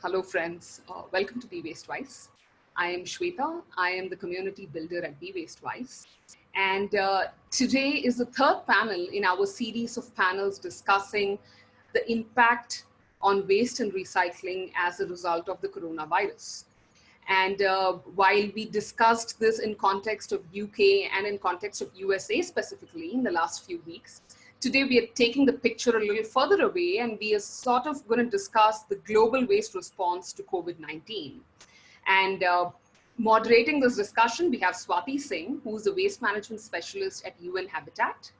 Hello, friends. Uh, welcome to Be Waste Wise. I am Shweta. I am the community builder at Be Waste Wise. And uh, today is the third panel in our series of panels discussing the impact on waste and recycling as a result of the coronavirus. And uh, while we discussed this in context of UK and in context of USA specifically in the last few weeks, today we are taking the picture a little further away and we are sort of going to discuss the global waste response to COVID-19. And uh, moderating this discussion, we have Swati Singh, who's a waste management specialist at UN Habitat.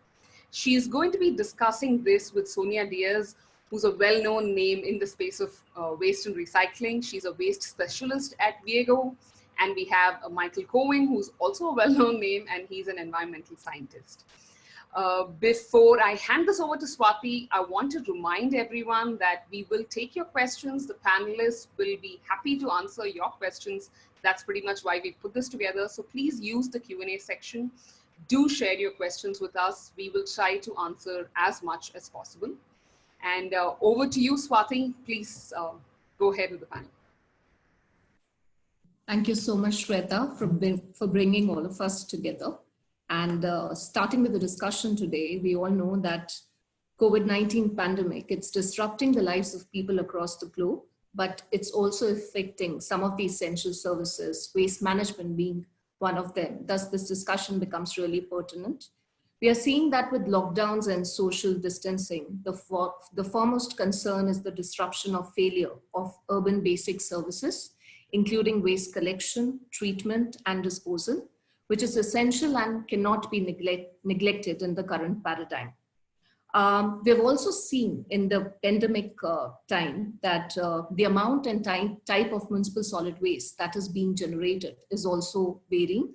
She is going to be discussing this with Sonia Dias, who's a well-known name in the space of uh, waste and recycling. She's a waste specialist at WIEGO. And we have uh, Michael Cowing, who's also a well-known name, and he's an environmental scientist. Uh, before I hand this over to Swati, I want to remind everyone that we will take your questions. The panelists will be happy to answer your questions. That's pretty much why we put this together. So please use the Q&A section. Do share your questions with us. We will try to answer as much as possible. And uh, over to you, Swati. Please uh, go ahead with the panel. Thank you so much, Shweta, for, for bringing all of us together. And uh, starting with the discussion today, we all know that COVID-19 pandemic, it's disrupting the lives of people across the globe, but it's also affecting some of the essential services, waste management being one of them. Thus, this discussion becomes really pertinent. We are seeing that with lockdowns and social distancing, the, for, the foremost concern is the disruption of failure of urban basic services, including waste collection, treatment, and disposal, which is essential and cannot be neglect, neglected in the current paradigm. Um, we've also seen in the pandemic uh, time that uh, the amount and type of municipal solid waste that is being generated is also varying.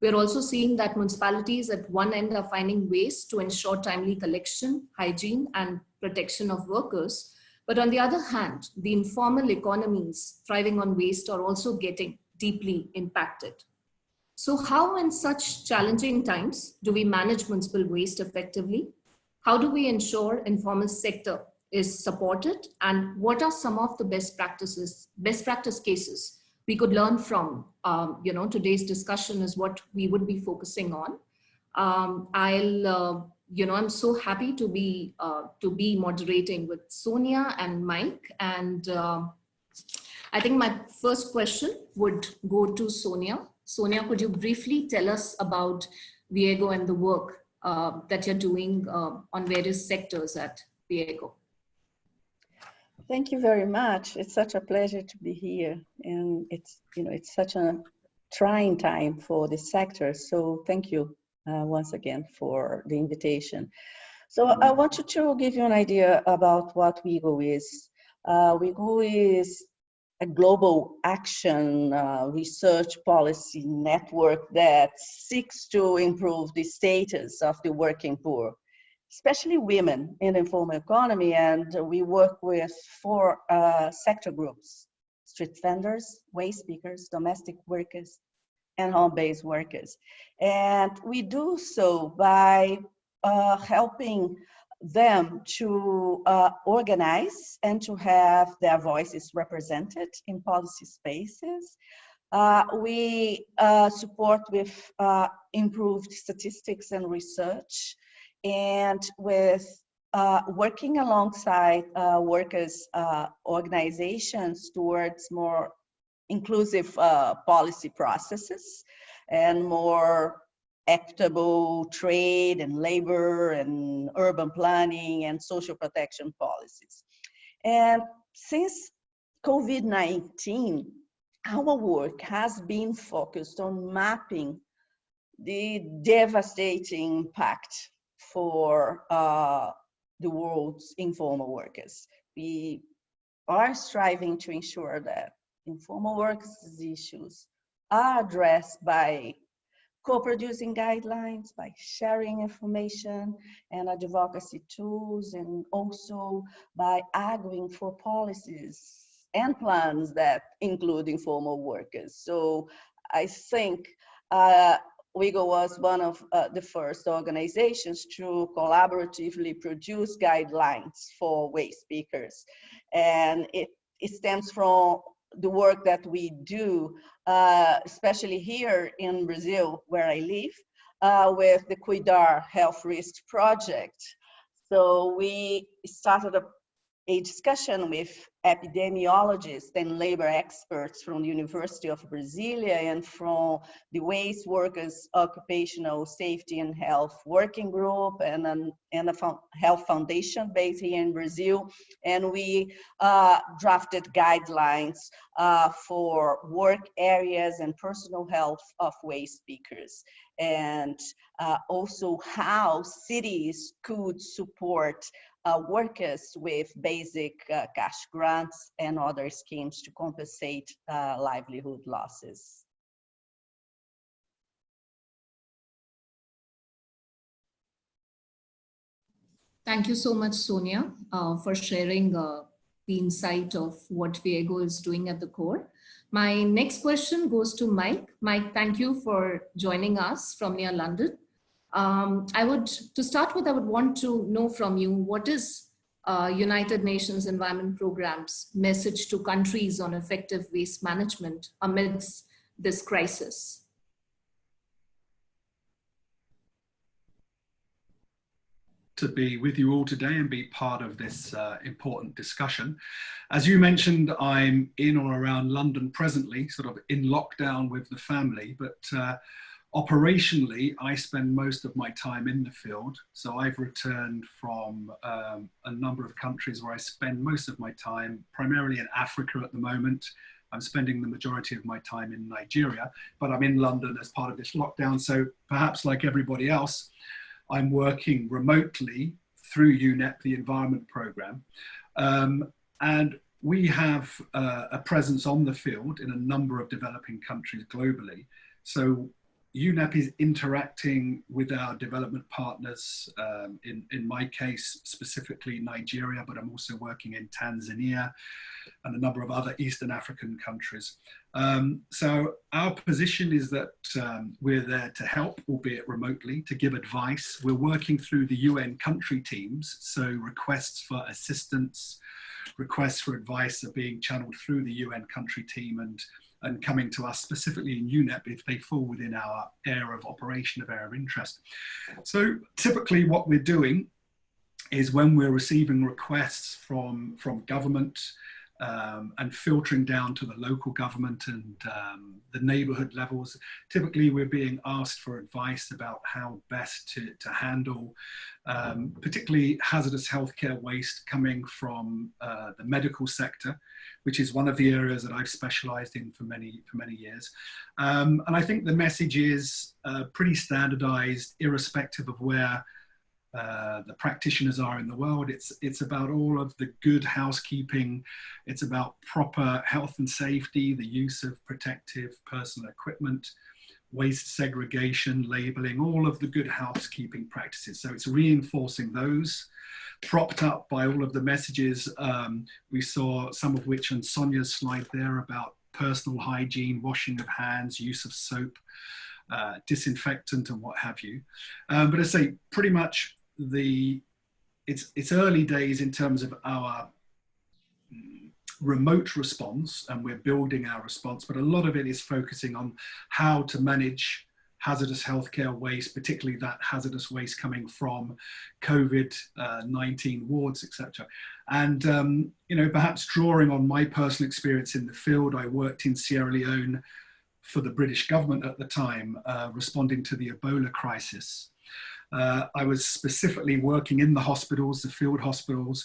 We're also seeing that municipalities at one end are finding ways to ensure timely collection, hygiene, and protection of workers. But on the other hand, the informal economies thriving on waste are also getting deeply impacted. So how in such challenging times do we manage municipal waste effectively? How do we ensure informal sector is supported? And what are some of the best practices, best practice cases we could learn from, um, you know, today's discussion is what we would be focusing on. Um, I'll, uh, you know, I'm so happy to be, uh, to be moderating with Sonia and Mike. And uh, I think my first question would go to Sonia. Sonia, could you briefly tell us about WIEGO and the work uh, that you're doing uh, on various sectors at WIEGO? Thank you very much. It's such a pleasure to be here. And it's, you know, it's such a trying time for the sector. So thank you uh, once again for the invitation. So I wanted to give you an idea about what WIEGO is. Uh, is a global action uh, research policy network that seeks to improve the status of the working poor, especially women in the informal economy. And we work with four uh, sector groups, street vendors, waste pickers, domestic workers, and home-based workers. And we do so by uh, helping them to uh, organize and to have their voices represented in policy spaces. Uh, we uh, support with uh, improved statistics and research and with uh, working alongside uh, workers organizations towards more inclusive policy processes and more equitable trade and labor and urban planning and social protection policies. And since COVID-19, our work has been focused on mapping the devastating impact for uh, the world's informal workers. We are striving to ensure that informal workers' issues are addressed by co-producing guidelines, by sharing information and advocacy tools, and also by arguing for policies and plans that include informal workers. So I think uh, WIEGO was one of uh, the first organizations to collaboratively produce guidelines for waste pickers. And it it stems from the work that we do, uh, especially here in Brazil, where I live, uh, with the Cuidar Health Risk Project. So we started a a discussion with epidemiologists and labor experts from the University of Brasilia and from the Waste Workers Occupational Safety and Health Working Group and, an, and a health foundation based here in Brazil. And we uh, drafted guidelines uh, for work areas and personal health of waste pickers and uh, also how cities could support uh, workers with basic uh, cash grants and other schemes to compensate uh, livelihood losses. Thank you so much, Sonia, uh, for sharing uh, the insight of what WIEGO is doing at the core. My next question goes to Mike. Mike, thank you for joining us from near London. Um, I would, to start with, I would want to know from you, what is uh, United Nations Environment Programme's message to countries on effective waste management amidst this crisis? to be with you all today and be part of this uh, important discussion. As you mentioned, I'm in or around London presently, sort of in lockdown with the family, but uh, Operationally, I spend most of my time in the field. So I've returned from um, a number of countries where I spend most of my time, primarily in Africa at the moment. I'm spending the majority of my time in Nigeria, but I'm in London as part of this lockdown. So perhaps like everybody else, I'm working remotely through UNEP, the environment program. Um, and we have uh, a presence on the field in a number of developing countries globally. So UNEP is interacting with our development partners, um, in, in my case, specifically Nigeria, but I'm also working in Tanzania and a number of other Eastern African countries. Um, so our position is that um, we're there to help, albeit remotely, to give advice. We're working through the UN country teams, so requests for assistance, requests for advice are being channeled through the UN country team and and coming to us specifically in UNEP if they fall within our area of operation of area of interest. So typically what we're doing is when we're receiving requests from, from government um, and filtering down to the local government and um, the neighborhood levels. Typically, we're being asked for advice about how best to, to handle um, particularly hazardous healthcare waste coming from uh, the medical sector, which is one of the areas that I've specialized in for many, for many years. Um, and I think the message is uh, pretty standardized, irrespective of where uh, the practitioners are in the world. It's, it's about all of the good housekeeping. It's about proper health and safety, the use of protective personal equipment, waste segregation, labeling, all of the good housekeeping practices. So it's reinforcing those, propped up by all of the messages um, we saw, some of which on Sonia's slide there about personal hygiene, washing of hands, use of soap, uh, disinfectant and what have you. Um, but I say pretty much the it's it's early days in terms of our remote response and we're building our response but a lot of it is focusing on how to manage hazardous healthcare waste particularly that hazardous waste coming from covid-19 wards etc and um, you know perhaps drawing on my personal experience in the field i worked in sierra leone for the british government at the time uh, responding to the ebola crisis uh, I was specifically working in the hospitals, the field hospitals,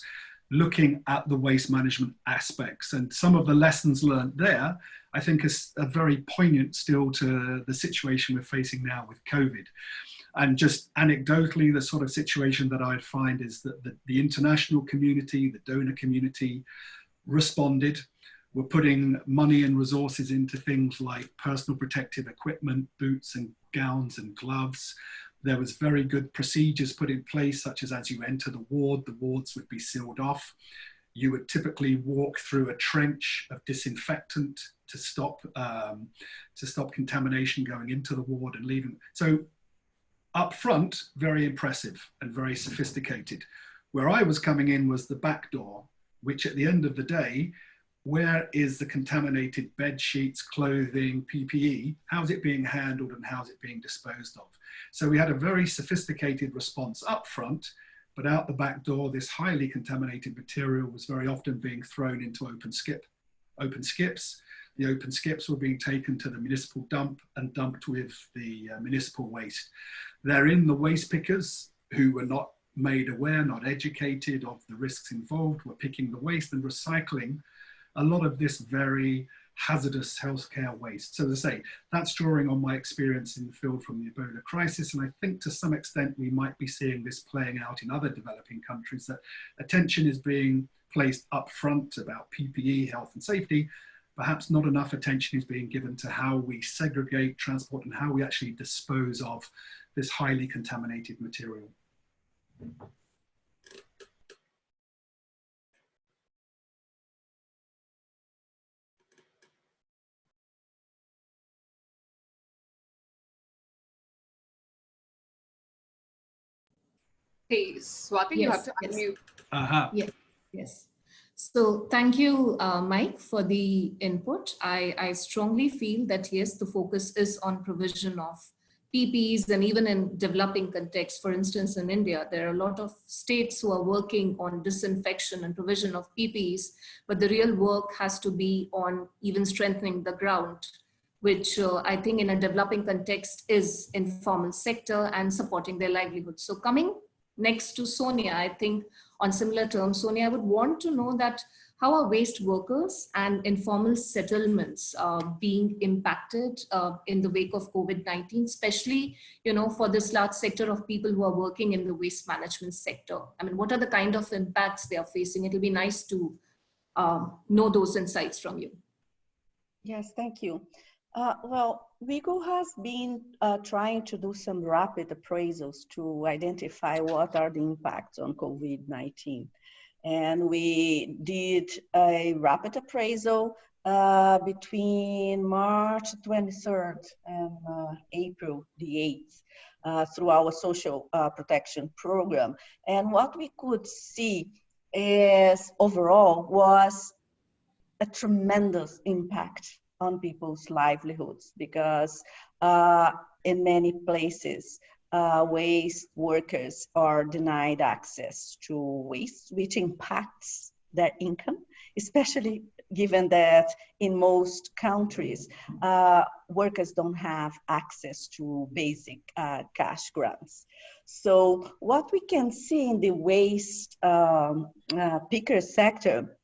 looking at the waste management aspects. And some of the lessons learned there, I think is very poignant still to the situation we're facing now with COVID. And just anecdotally, the sort of situation that I'd find is that the, the international community, the donor community responded. We're putting money and resources into things like personal protective equipment, boots and gowns and gloves, there was very good procedures put in place, such as as you enter the ward, the wards would be sealed off. You would typically walk through a trench of disinfectant to stop, um, to stop contamination going into the ward and leaving. So up front, very impressive and very sophisticated. Where I was coming in was the back door, which at the end of the day where is the contaminated bed sheets, clothing, PPE? How's it being handled and how's it being disposed of? So we had a very sophisticated response up front, but out the back door, this highly contaminated material was very often being thrown into open skip, open skips. The open skips were being taken to the municipal dump and dumped with the uh, municipal waste. Therein, the waste pickers who were not made aware, not educated of the risks involved, were picking the waste and recycling a lot of this very hazardous healthcare waste. So as I say, that's drawing on my experience in the field from the Ebola crisis. And I think to some extent, we might be seeing this playing out in other developing countries that attention is being placed up front about PPE, health and safety. Perhaps not enough attention is being given to how we segregate, transport, and how we actually dispose of this highly contaminated material. Hey, Swati, yes, you have to yes. unmute. Uh -huh. Yeah, yes. So thank you, uh, Mike, for the input. I, I strongly feel that, yes, the focus is on provision of PPEs and even in developing context, for instance, in India, there are a lot of states who are working on disinfection and provision of PPEs, but the real work has to be on even strengthening the ground, which uh, I think in a developing context is informal sector and supporting their livelihood. So coming next to Sonia, I think on similar terms, Sonia, I would want to know that how are waste workers and informal settlements uh, being impacted uh, in the wake of COVID-19, especially, you know, for this large sector of people who are working in the waste management sector? I mean, what are the kind of impacts they are facing? It'll be nice to um, know those insights from you. Yes, thank you. Uh, well, WIEGO has been uh, trying to do some rapid appraisals to identify what are the impacts on COVID-19. And we did a rapid appraisal uh, between March 23rd and uh, April the 8th uh, through our social uh, protection program. And what we could see is overall was a tremendous impact on people's livelihoods because uh, in many places, uh, waste workers are denied access to waste, which impacts their income, especially given that in most countries, uh, workers don't have access to basic uh, cash grants. So what we can see in the waste um, uh, picker sector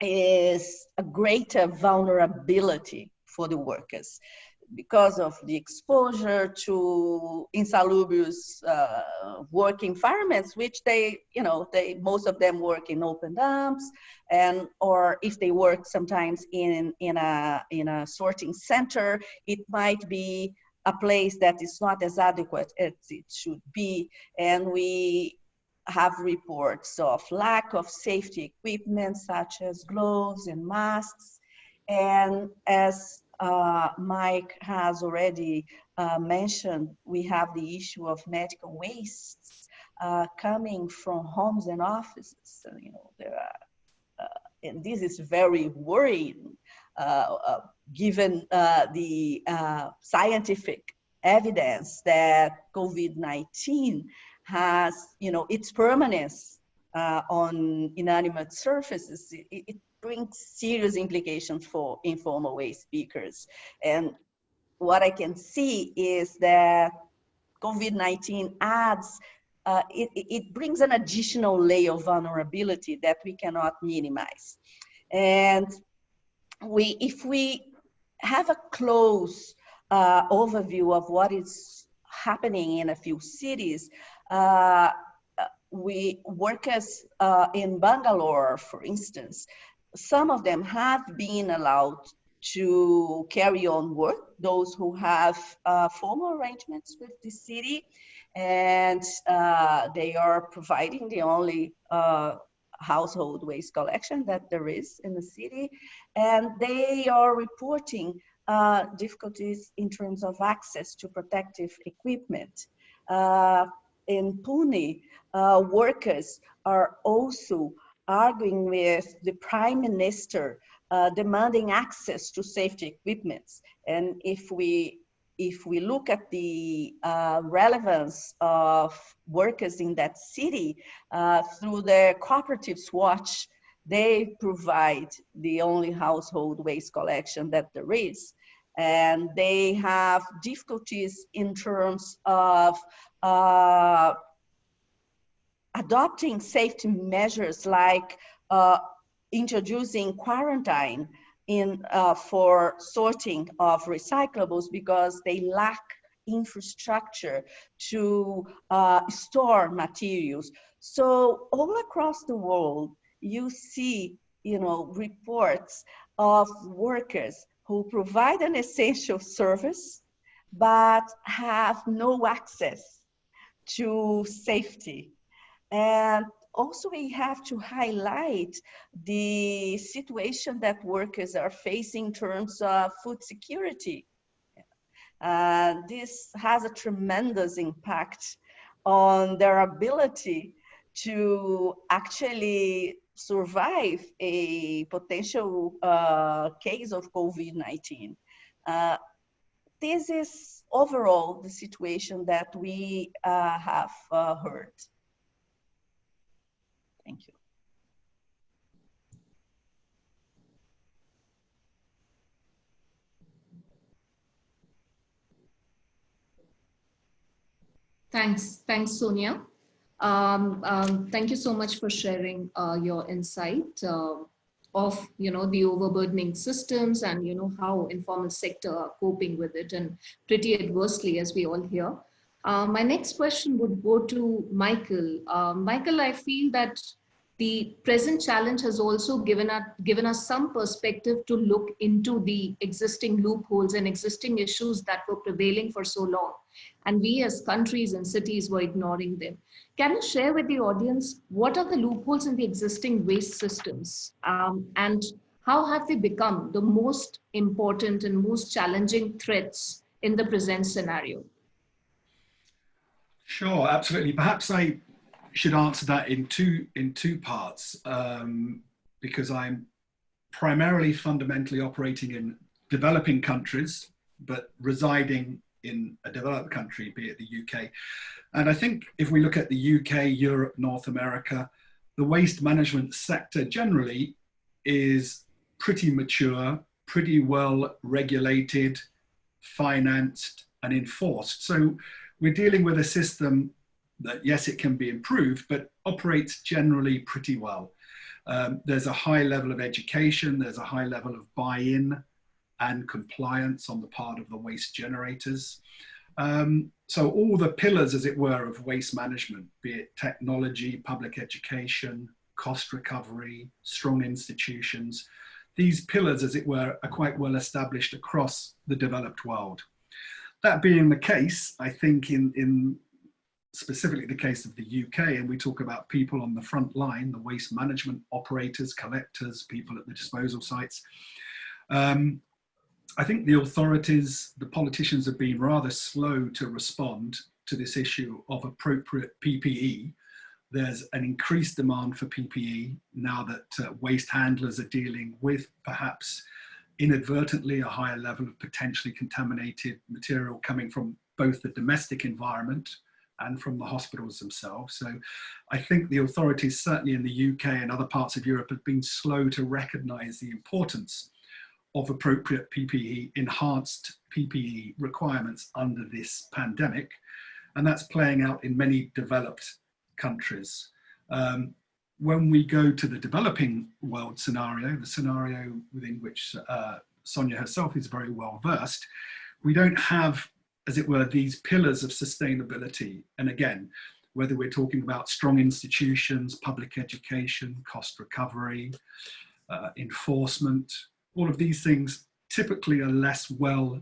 is a greater vulnerability for the workers because of the exposure to insalubrious uh, work environments, which they, you know, they most of them work in open dumps, and or if they work sometimes in in a in a sorting center, it might be a place that is not as adequate as it should be, and we have reports of lack of safety equipment such as gloves and masks. And as uh, Mike has already uh, mentioned, we have the issue of medical wastes uh, coming from homes and offices. You know, there are, uh, and this is very worrying uh, uh, given the scientific evidence that COVID-19 has, you know, its permanence uh, on inanimate surfaces, it, it, brings serious implications for informal waste pickers. And what I can see is that COVID-19 adds, uh, it, it brings an additional layer of vulnerability that we cannot minimize. And we, if we have a close uh, overview of what is happening in a few cities, we workers uh, in Bangalore, for instance, some of them have been allowed to carry on work, those who have uh, formal arrangements with the city, and uh, they are providing the only uh, household waste collection that there is in the city, and they are reporting uh, difficulties in terms of access to protective equipment. In Pune, uh, workers are also arguing with the prime minister uh, demanding access to safety equipments. And if we if we look at the uh, relevance of workers in that city uh, through the cooperative SWaCH, they provide the only household waste collection that there is. And they have difficulties in terms of uh, adopting safety measures like uh, introducing quarantine in uh, for sorting of recyclables because they lack infrastructure to uh, store materials. So all across the world, you see, you know, reports of workers who provide an essential service, but have no access to safety. And also we have to highlight the situation that workers are facing in terms of food security. Uh, this has a tremendous impact on their ability to actually survive a potential uh, case of COVID-19. Uh, this is overall the situation that we uh, have uh, heard. Thank you. Thanks. Thanks, Sonia. Um, um, thank you so much for sharing uh, your insight uh, of, you know, the overburdening systems and, you know, how informal sector are coping with it and pretty adversely as we all hear. Uh, my next question would go to Michael. Uh, Michael, I feel that the present challenge has also given us, given us some perspective to look into the existing loopholes and existing issues that were prevailing for so long. And we as countries and cities were ignoring them. Can you share with the audience what are the loopholes in the existing waste systems um, and how have they become the most important and most challenging threats in the present scenario? Sure, absolutely. Perhaps I should answer that in two in two parts um, because I'm primarily fundamentally operating in developing countries, but residing in a developed country, be it the UK. And I think if we look at the UK, Europe, North America, the waste management sector generally is pretty mature, pretty well regulated, financed, and enforced. So we're dealing with a system that yes, it can be improved, but operates generally pretty well. Um, there's a high level of education, there's a high level of buy-in and compliance on the part of the waste generators. Um, so all the pillars, as it were, of waste management, be it technology, public education, cost recovery, strong institutions, these pillars, as it were, are quite well established across the developed world. That being the case, I think in, in specifically the case of the UK, and we talk about people on the front line, the waste management operators, collectors, people at the disposal sites. Um, I think the authorities, the politicians have been rather slow to respond to this issue of appropriate PPE. There's an increased demand for PPE now that uh, waste handlers are dealing with perhaps inadvertently a higher level of potentially contaminated material coming from both the domestic environment and from the hospitals themselves. So I think the authorities, certainly in the UK and other parts of Europe, have been slow to recognize the importance of appropriate PPE, enhanced PPE requirements under this pandemic. And that's playing out in many developed countries. Um, when we go to the developing world scenario, the scenario within which uh, Sonia herself is very well versed, we don't have as it were, these pillars of sustainability. And again, whether we're talking about strong institutions, public education, cost recovery, uh, enforcement, all of these things typically are less well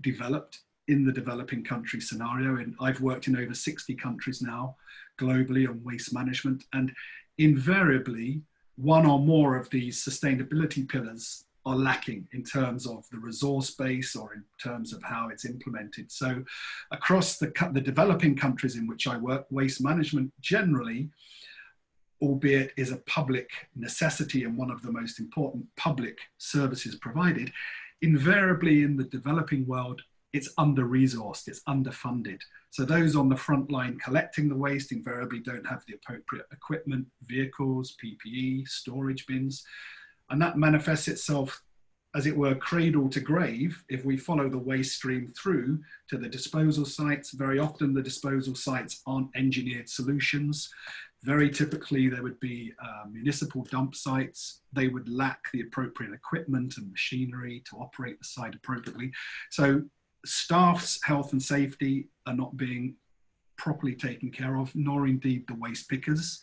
developed in the developing country scenario. And I've worked in over 60 countries now globally on waste management and invariably one or more of these sustainability pillars are lacking in terms of the resource base or in terms of how it's implemented. So across the, the developing countries in which I work, waste management generally albeit is a public necessity and one of the most important public services provided, invariably in the developing world, it's under-resourced, it's underfunded. So those on the front line collecting the waste invariably don't have the appropriate equipment, vehicles, PPE, storage bins. And that manifests itself, as it were, cradle to grave. If we follow the waste stream through to the disposal sites, very often the disposal sites aren't engineered solutions. Very typically, there would be uh, municipal dump sites. They would lack the appropriate equipment and machinery to operate the site appropriately. So staff's health and safety are not being properly taken care of, nor indeed the waste pickers.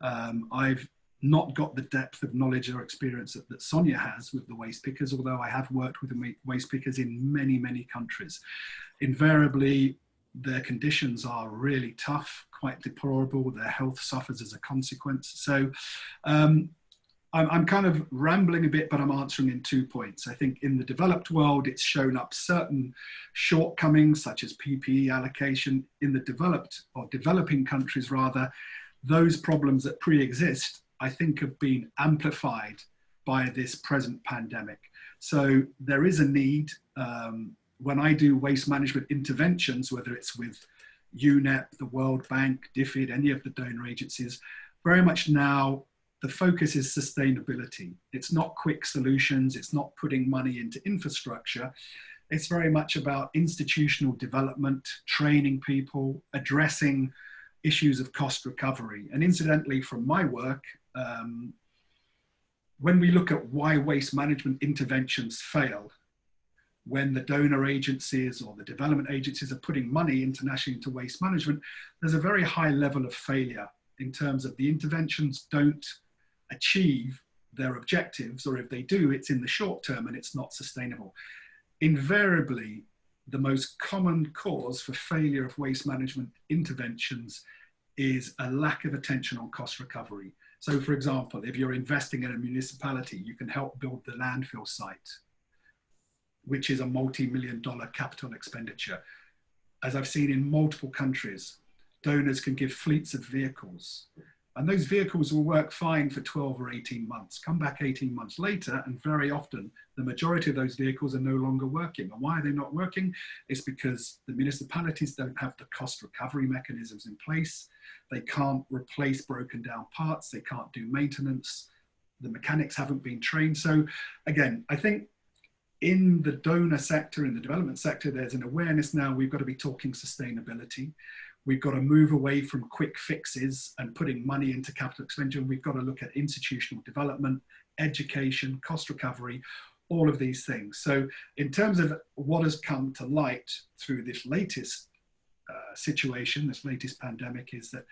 Um, I've not got the depth of knowledge or experience that, that, Sonia has with the waste pickers, although I have worked with the waste pickers in many, many countries. Invariably, their conditions are really tough, quite deplorable. Their health suffers as a consequence. So um, I'm, I'm kind of rambling a bit, but I'm answering in two points. I think in the developed world, it's shown up certain shortcomings, such as PPE allocation. In the developed or developing countries, rather, those problems that pre-exist, I think, have been amplified by this present pandemic. So there is a need. Um, when I do waste management interventions, whether it's with UNEP, the World Bank, DFID, any of the donor agencies, very much now the focus is sustainability. It's not quick solutions, it's not putting money into infrastructure. It's very much about institutional development, training people, addressing issues of cost recovery. And incidentally, from my work, um, when we look at why waste management interventions fail, when the donor agencies or the development agencies are putting money internationally into waste management, there's a very high level of failure in terms of the interventions don't achieve their objectives, or if they do, it's in the short term and it's not sustainable. Invariably, the most common cause for failure of waste management interventions is a lack of attention on cost recovery. So for example, if you're investing in a municipality, you can help build the landfill site, which is a multi-million dollar capital expenditure. As I've seen in multiple countries, donors can give fleets of vehicles and those vehicles will work fine for 12 or 18 months. Come back 18 months later, and very often the majority of those vehicles are no longer working. And why are they not working? It's because the municipalities don't have the cost recovery mechanisms in place. They can't replace broken down parts. They can't do maintenance. The mechanics haven't been trained. So again, I think in the donor sector, in the development sector, there's an awareness now we've got to be talking sustainability. We've got to move away from quick fixes and putting money into capital expenditure. We've got to look at institutional development, education, cost recovery, all of these things. So in terms of what has come to light through this latest uh, situation, this latest pandemic is that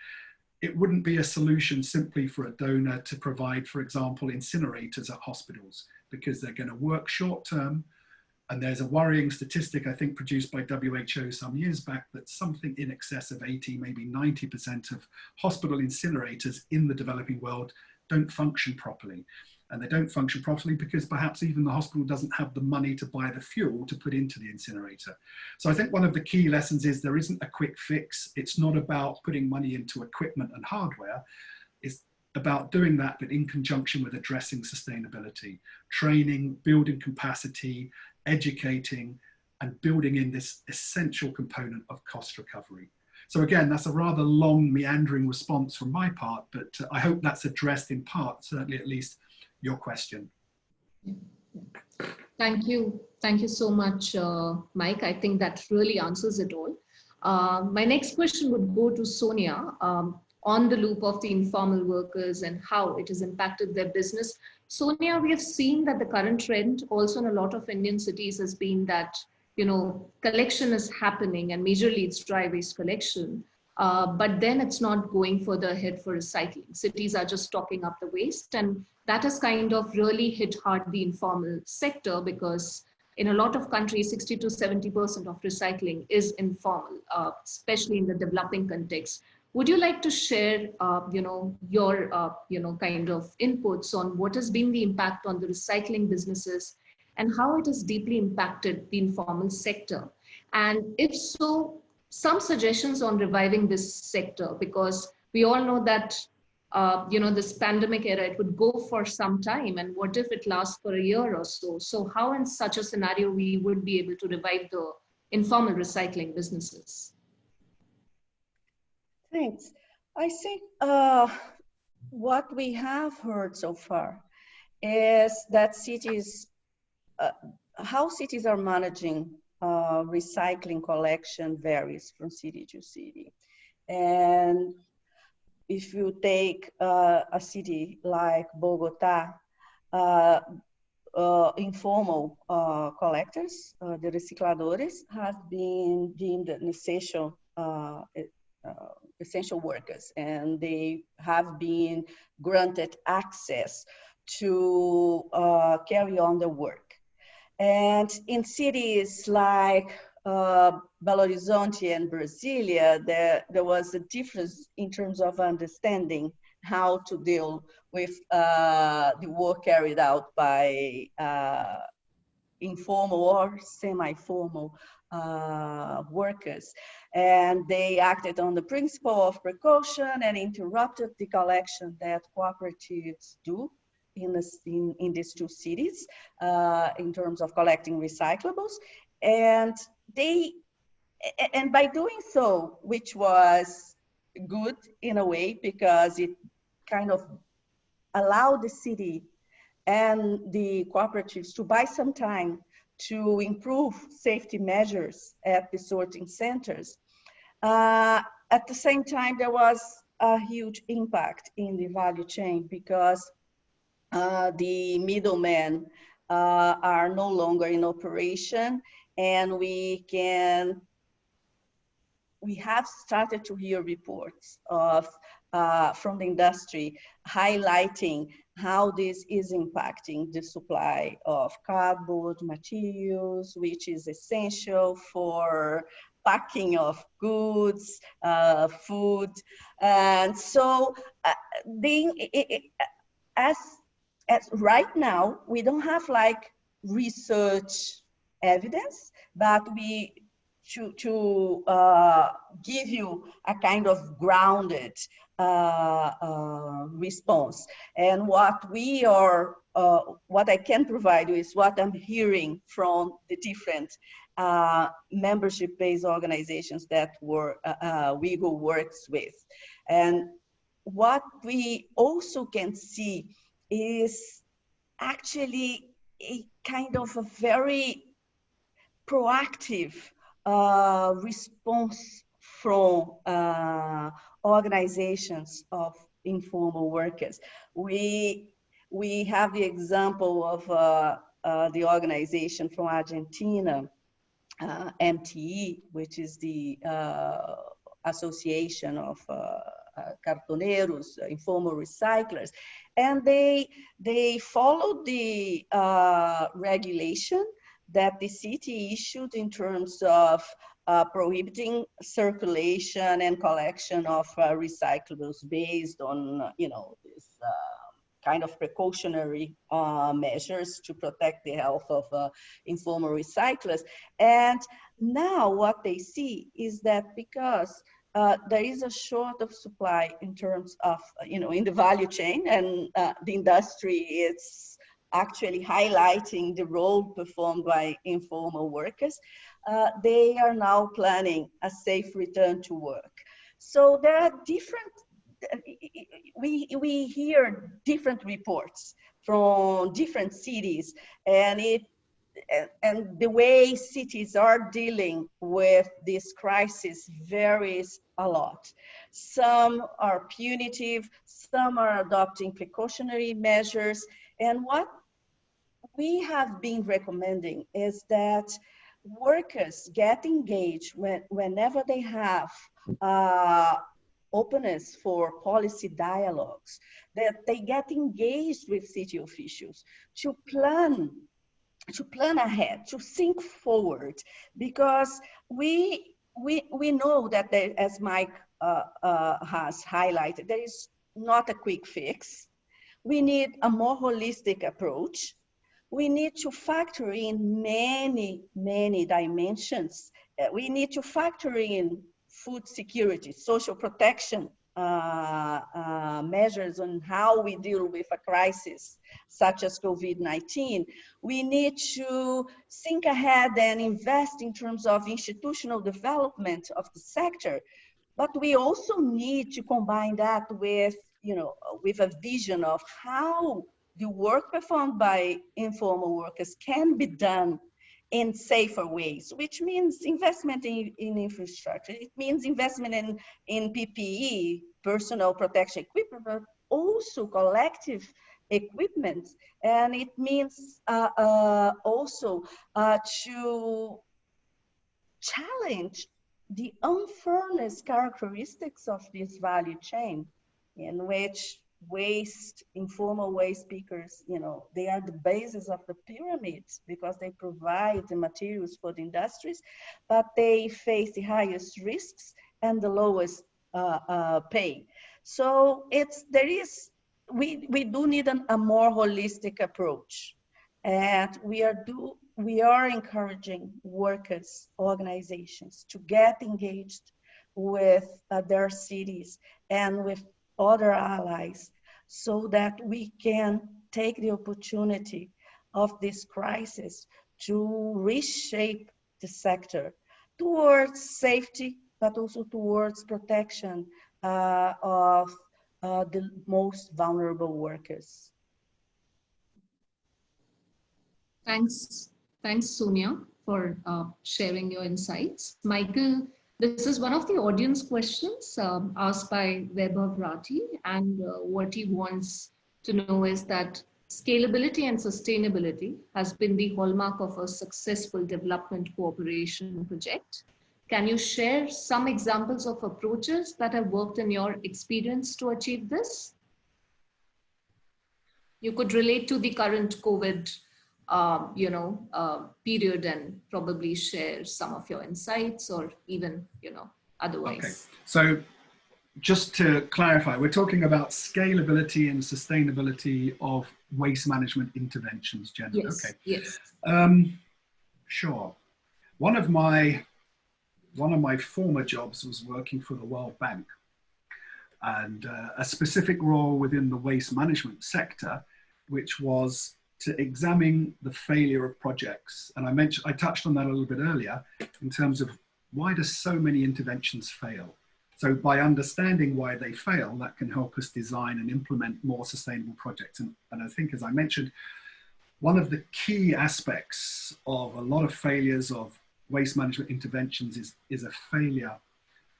it wouldn't be a solution simply for a donor to provide, for example, incinerators at hospitals because they're going to work short term, and there's a worrying statistic, I think, produced by WHO some years back that something in excess of 80, maybe 90% of hospital incinerators in the developing world don't function properly. And they don't function properly because perhaps even the hospital doesn't have the money to buy the fuel to put into the incinerator. So I think one of the key lessons is there isn't a quick fix. It's not about putting money into equipment and hardware. It's about doing that, but in conjunction with addressing sustainability, training, building capacity, educating and building in this essential component of cost recovery. So again, that's a rather long meandering response from my part, but uh, I hope that's addressed in part, certainly at least your question. Thank you. Thank you so much, uh, Mike. I think that really answers it all. Uh, my next question would go to Sonia um, on the loop of the informal workers and how it has impacted their business. Sonia, we have seen that the current trend also in a lot of Indian cities has been that, you know, collection is happening and majorly it's dry waste collection. Uh, but then it's not going further ahead for recycling. Cities are just stocking up the waste and that has kind of really hit hard the informal sector because in a lot of countries, 60 to 70% of recycling is informal, uh, especially in the developing context. Would you like to share, uh, you know, your, uh, you know, kind of inputs on what has been the impact on the recycling businesses and how it has deeply impacted the informal sector? And if so, some suggestions on reviving this sector, because we all know that uh, you know, this pandemic era, it would go for some time. And what if it lasts for a year or so? So how in such a scenario we would be able to revive the informal recycling businesses? Thanks. I think uh, what we have heard so far is that cities, uh, how cities are managing uh, recycling collection varies from city to city. And if you take uh, a city like Bogota, uh, uh, informal uh, collectors, uh, the recicladores, have been deemed an essential, uh, essential workers, and they have been granted access to carry on the work. And in cities like uh, Belo Horizonte and Brasilia, there, there was a difference in terms of understanding how to deal with uh, the work carried out by uh, informal or semi-formal uh, workers. And they acted on the principle of precaution and interrupted the collection that cooperatives do in, in, in these two cities uh, in terms of collecting recyclables. And they, and by doing so, which was good in a way because it kind of allowed the city and the cooperatives to buy some time to improve safety measures at the sorting centers. Uh, at the same time, there was a huge impact in the value chain because uh, the middlemen uh, are no longer in operation and we can we have started to hear reports of uh, from the industry highlighting how this is impacting the supply of cardboard materials, which is essential for packing of goods, uh, food. And so uh, being, as, as right now, we don't have like research evidence, but we to, to uh, give you a kind of grounded uh, uh, response. And what we are, uh, what I can provide you is what I'm hearing from the different uh, membership-based organizations that were uh, WIEGO works with. And what we also can see is actually a kind of a very proactive uh, response from uh, organizations of informal workers. We, we have the example of uh, uh the organization from Argentina, uh, MTE, which is the uh, Association of cartoneros, informal recyclers, and they they followed the regulation that the city issued in terms of uh, prohibiting circulation and collection of uh, recyclables based on, you know, this uh, kind of precautionary uh, measures to protect the health of uh, informal recyclers. And now what they see is that because uh, there is a short of supply in terms of, you know, in the value chain and the industry is actually highlighting the role performed by informal workers, uh, they are now planning a safe return to work. So there are different, we, we hear different reports from different cities and it and the way cities are dealing with this crisis varies a lot. Some are punitive, some are adopting precautionary measures, and what we have been recommending is that workers get engaged when, whenever they have uh, openness for policy dialogues, that they get engaged with city officials to plan to plan ahead, to think forward, because we we we know that there, as Mike uh, uh, has highlighted, there is not a quick fix. We need a more holistic approach we need to factor in many, many dimensions. Uh, we need to factor in food security, social protection uh, uh, measures on how we deal with a crisis such as COVID-19, we need to think ahead and invest in terms of institutional development of the sector. But we also need to combine that with, you know, with a vision of how the work performed by informal workers can be done in safer ways, which means investment in, in infrastructure. It means investment in, in PPE, personal protection equipment, but also collective equipment. And it means uh, uh, also uh, to challenge the unfairness characteristics of this value chain in which waste, informal waste pickers, you know, they are the basis of the pyramids because they provide the materials for the industries, but they face the highest risks and the lowest uh, uh, pay. So it's, there is, we, we do need an, a more holistic approach. And we are, do, we are encouraging workers, organizations to get engaged with uh, their cities and with other allies so that we can take the opportunity of this crisis to reshape the sector towards safety, but also towards protection uh, of uh, the most vulnerable workers. Thanks, thanks Sonia for uh, sharing your insights. Michael, this is one of the audience questions um, asked by Weber Rati, and uh, what he wants to know is that scalability and sustainability has been the hallmark of a successful development cooperation project. Can you share some examples of approaches that have worked in your experience to achieve this? You could relate to the current COVID um, you know, uh, period and probably share some of your insights or even, you know, otherwise. Okay. So just to clarify, we're talking about scalability and sustainability of waste management interventions generally. Yes, okay. Yes. Um, sure. One of my one of my former jobs was working for the World Bank and uh, a specific role within the waste management sector, which was to examine the failure of projects. And I mentioned, I touched on that a little bit earlier in terms of why do so many interventions fail? So by understanding why they fail, that can help us design and implement more sustainable projects. And, and I think, as I mentioned, one of the key aspects of a lot of failures of waste management interventions is, is a failure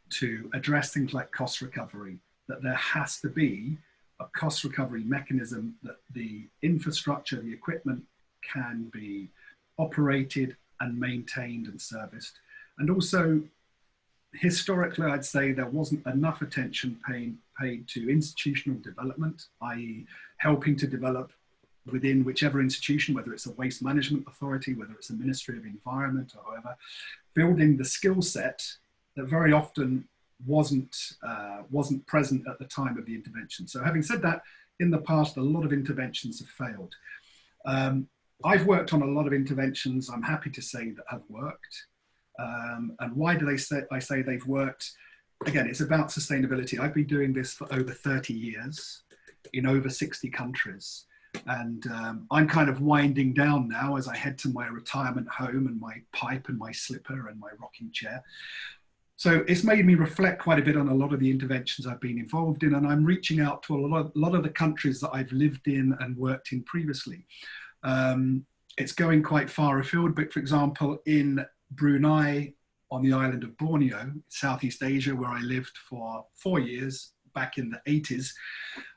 to address things like cost recovery, that there has to be a cost recovery mechanism that the infrastructure, the equipment can be operated and maintained and serviced. And also, historically, I'd say there wasn't enough attention paid, paid to institutional development, i.e. helping to develop within whichever institution, whether it's a waste management authority, whether it's a Ministry of Environment or however, building the skill set that very often wasn't, uh, wasn't present at the time of the intervention. So having said that, in the past, a lot of interventions have failed. Um, I've worked on a lot of interventions, I'm happy to say, that have worked. Um, and why do they say, I say they've worked? Again, it's about sustainability. I've been doing this for over 30 years in over 60 countries. And um, I'm kind of winding down now as I head to my retirement home and my pipe and my slipper and my rocking chair. So it's made me reflect quite a bit on a lot of the interventions I've been involved in, and I'm reaching out to a lot of, lot of the countries that I've lived in and worked in previously. Um, it's going quite far afield, but for example, in Brunei, on the island of Borneo, Southeast Asia, where I lived for four years back in the 80s,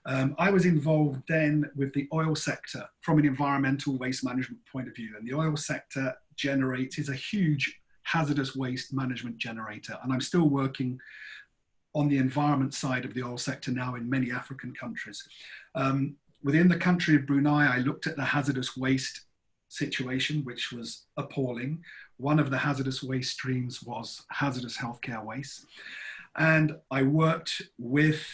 um, I was involved then with the oil sector from an environmental waste management point of view. And the oil sector generates, is a huge hazardous waste management generator. And I'm still working on the environment side of the oil sector now in many African countries. Um, within the country of Brunei, I looked at the hazardous waste situation, which was appalling. One of the hazardous waste streams was hazardous healthcare waste. And I worked with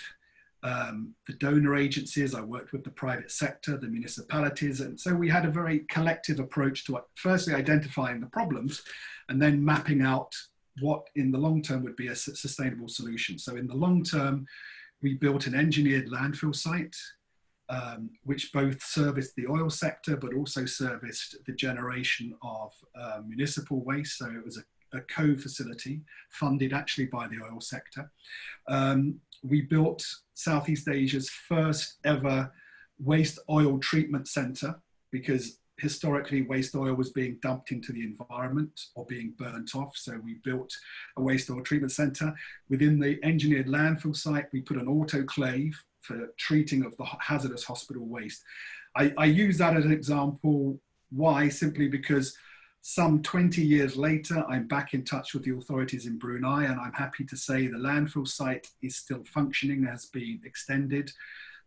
um, the donor agencies, I worked with the private sector, the municipalities. And so we had a very collective approach to firstly identifying the problems and then mapping out what in the long term would be a sustainable solution. So in the long term, we built an engineered landfill site, um, which both serviced the oil sector, but also serviced the generation of uh, municipal waste. So it was a, a co-facility funded actually by the oil sector. Um, we built Southeast Asia's first ever waste oil treatment center because historically waste oil was being dumped into the environment or being burnt off. So we built a waste oil treatment center. Within the engineered landfill site, we put an autoclave for treating of the hazardous hospital waste. I, I use that as an example. Why? Simply because some 20 years later, I'm back in touch with the authorities in Brunei and I'm happy to say the landfill site is still functioning, has been extended.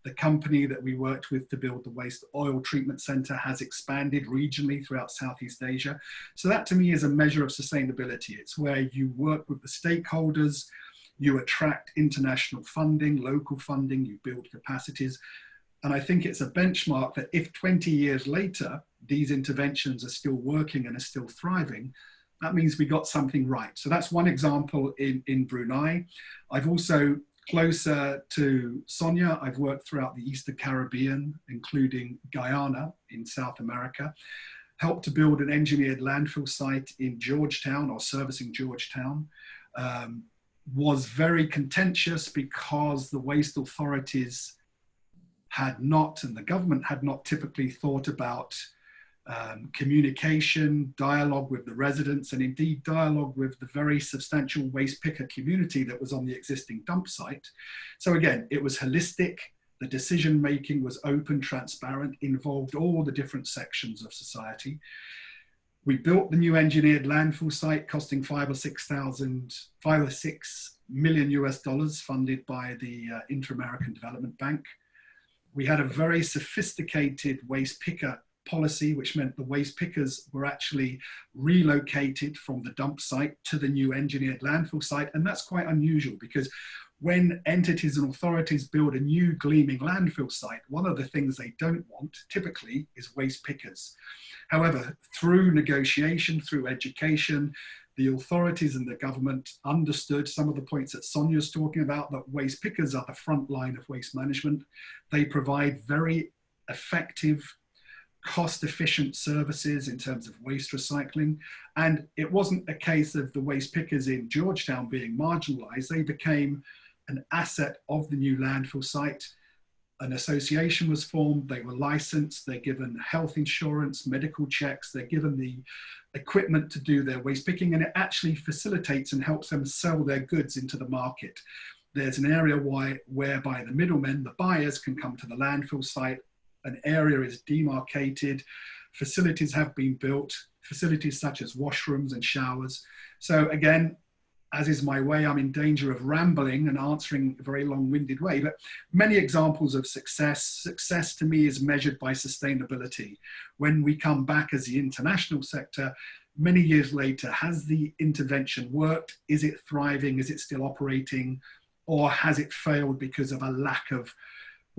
The company that we worked with to build the waste oil treatment center has expanded regionally throughout Southeast Asia. So that to me is a measure of sustainability. It's where you work with the stakeholders, you attract international funding, local funding, you build capacities. And I think it's a benchmark that if 20 years later, these interventions are still working and are still thriving, that means we got something right. So that's one example in, in Brunei. I've also closer to Sonia, I've worked throughout the Eastern Caribbean, including Guyana in South America, helped to build an engineered landfill site in Georgetown or servicing Georgetown. Um, was very contentious because the waste authorities had not, and the government had not typically thought about um, communication, dialogue with the residents, and indeed dialogue with the very substantial waste picker community that was on the existing dump site. So again, it was holistic, the decision making was open, transparent, involved all the different sections of society. We built the new engineered landfill site costing five or six thousand, five or six million US dollars funded by the uh, Inter-American Development Bank. We had a very sophisticated waste picker policy, which meant the waste pickers were actually relocated from the dump site to the new engineered landfill site. And that's quite unusual because when entities and authorities build a new gleaming landfill site, one of the things they don't want typically is waste pickers. However, through negotiation, through education, the authorities and the government understood some of the points that Sonia's talking about, that waste pickers are the front line of waste management. They provide very effective cost efficient services in terms of waste recycling. And it wasn't a case of the waste pickers in Georgetown being marginalized. They became an asset of the new landfill site. An association was formed, they were licensed, they're given health insurance, medical checks, they're given the equipment to do their waste picking, and it actually facilitates and helps them sell their goods into the market. There's an area why, whereby the middlemen, the buyers, can come to the landfill site an area is demarcated, facilities have been built, facilities such as washrooms and showers. So again, as is my way, I'm in danger of rambling and answering a very long-winded way, but many examples of success. Success to me is measured by sustainability. When we come back as the international sector, many years later, has the intervention worked? Is it thriving? Is it still operating? Or has it failed because of a lack of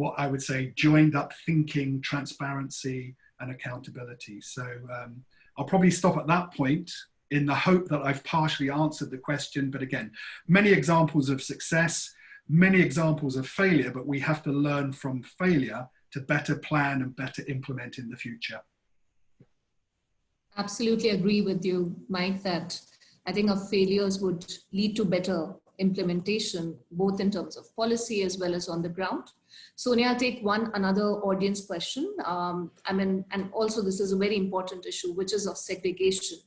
what I would say joined up thinking, transparency, and accountability. So um, I'll probably stop at that point in the hope that I've partially answered the question. But again, many examples of success, many examples of failure, but we have to learn from failure to better plan and better implement in the future. Absolutely agree with you, Mike, that I think our failures would lead to better implementation, both in terms of policy as well as on the ground. Sonia, I'll take one another audience question. Um, I mean, and also this is a very important issue, which is of segregation.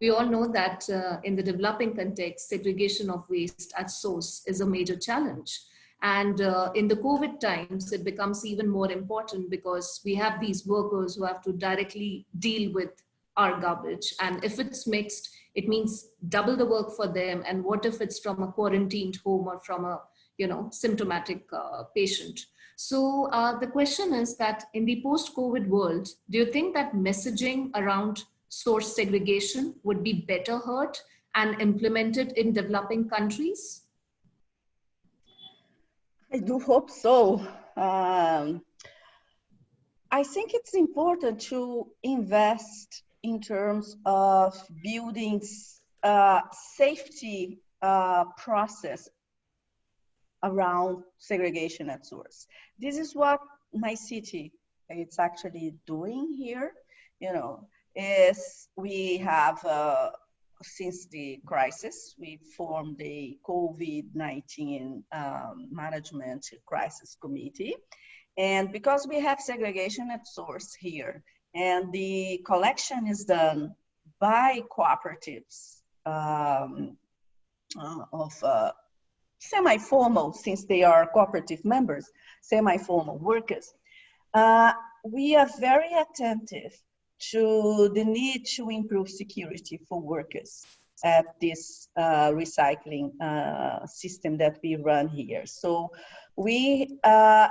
We all know that uh, in the developing context, segregation of waste at source is a major challenge. And uh, in the COVID times, it becomes even more important because we have these workers who have to directly deal with our garbage. And if it's mixed, it means double the work for them. And what if it's from a quarantined home or from a you know, symptomatic uh, patient. So uh, the question is that in the post-COVID world, do you think that messaging around source segregation would be better heard and implemented in developing countries? I do hope so. Um, I think it's important to invest in terms of building uh, safety uh, process around segregation at source. This is what my city it's actually doing here, you know, is we have, uh, since the crisis, we formed the COVID-19 um, Management Crisis Committee. And because we have segregation at source here, and the collection is done by cooperatives um, uh, of uh, semi-formal, since they are cooperative members, semi-formal workers, uh, we are very attentive to the need to improve security for workers at this uh, recycling uh, system that we run here. So we, uh,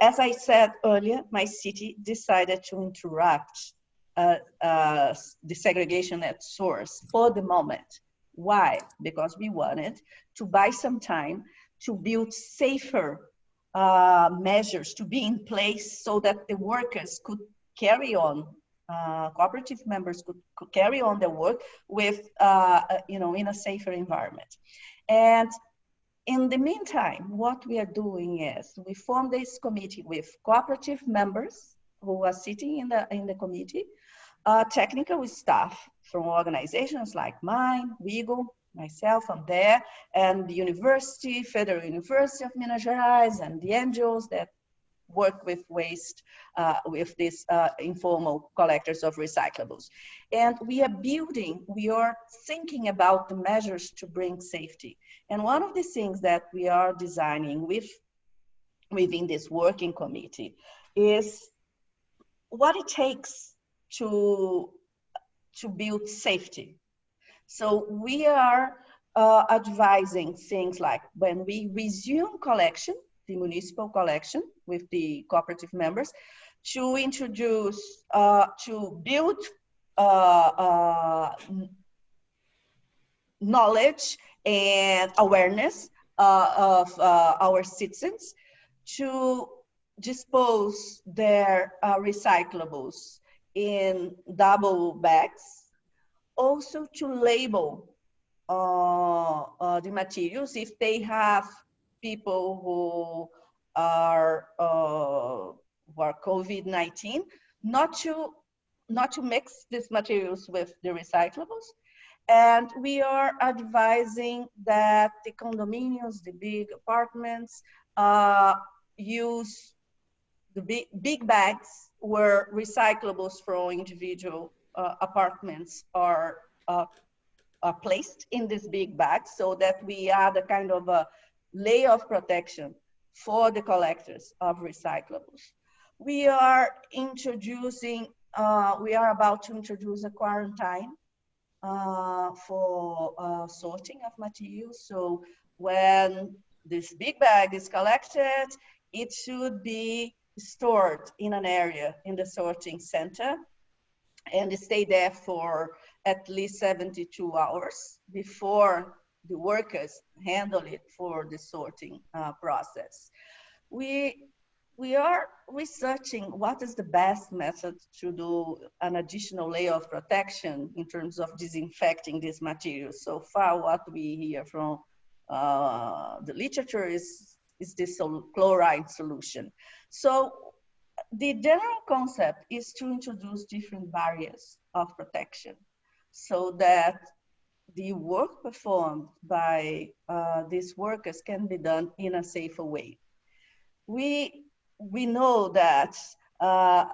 as I said earlier, my city decided to interrupt uh, uh, the segregation at source for the moment. Why? Because we wanted to buy some time to build safer uh, measures to be in place so that the workers could carry on uh, cooperative members could, could, carry on their work with, uh, uh, you know, in a safer environment. And in the meantime, what we are doing is we form this committee with cooperative members who are sitting in the, in the committee, uh, technical staff from organizations like mine, WIEGO, myself, I'm there, and the university, Federal University of Minas Gerais, and the NGOs that work with waste, uh, with these uh, informal collectors of recyclables. And we are building, we are thinking about the measures to bring safety. And one of the things that we are designing with, within this working committee is what it takes to, to build safety. So we are uh, advising things like when we resume collection, the municipal collection with the cooperative members to introduce, uh, to build uh, uh, knowledge and awareness uh, of uh, our citizens to dispose their uh, recyclables in double bags, also to label the materials if they have people who are uh, who are COVID-19, not to not to mix these materials with the recyclables. And we are advising that the condominiums, the big apartments, uh, use the big, big bags where recyclables from individual uh, apartments are, uh, are placed in this big bag so that we add a kind of a layer of protection for the collectors of recyclables. We are introducing, uh, we are about to introduce a quarantine uh, for uh, sorting of materials. So when this big bag is collected, it should be stored in an area in the sorting center and stay there for at least 72 hours before the workers handle it for the sorting uh, process. We, we are researching what is the best method to do an additional layer of protection in terms of disinfecting these materials. So far, what we hear from uh, the literature is, is this chloride solution. So the general concept is to introduce different barriers of protection so that the work performed by uh, these workers can be done in a safer way. We, we know that uh,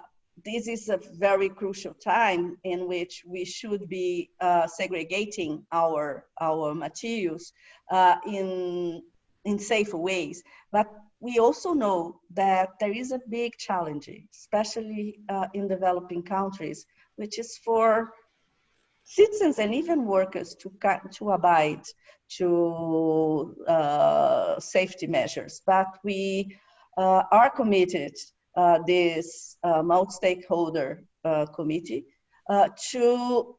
this is a very crucial time in which we should be uh, segregating our, our materials uh, in, in safer ways. But we also know that there is a big challenge, especially uh, in developing countries, which is for citizens and even workers to, to abide to uh, safety measures. But we uh, are committed, uh, this uh, multi-stakeholder uh, committee, uh, to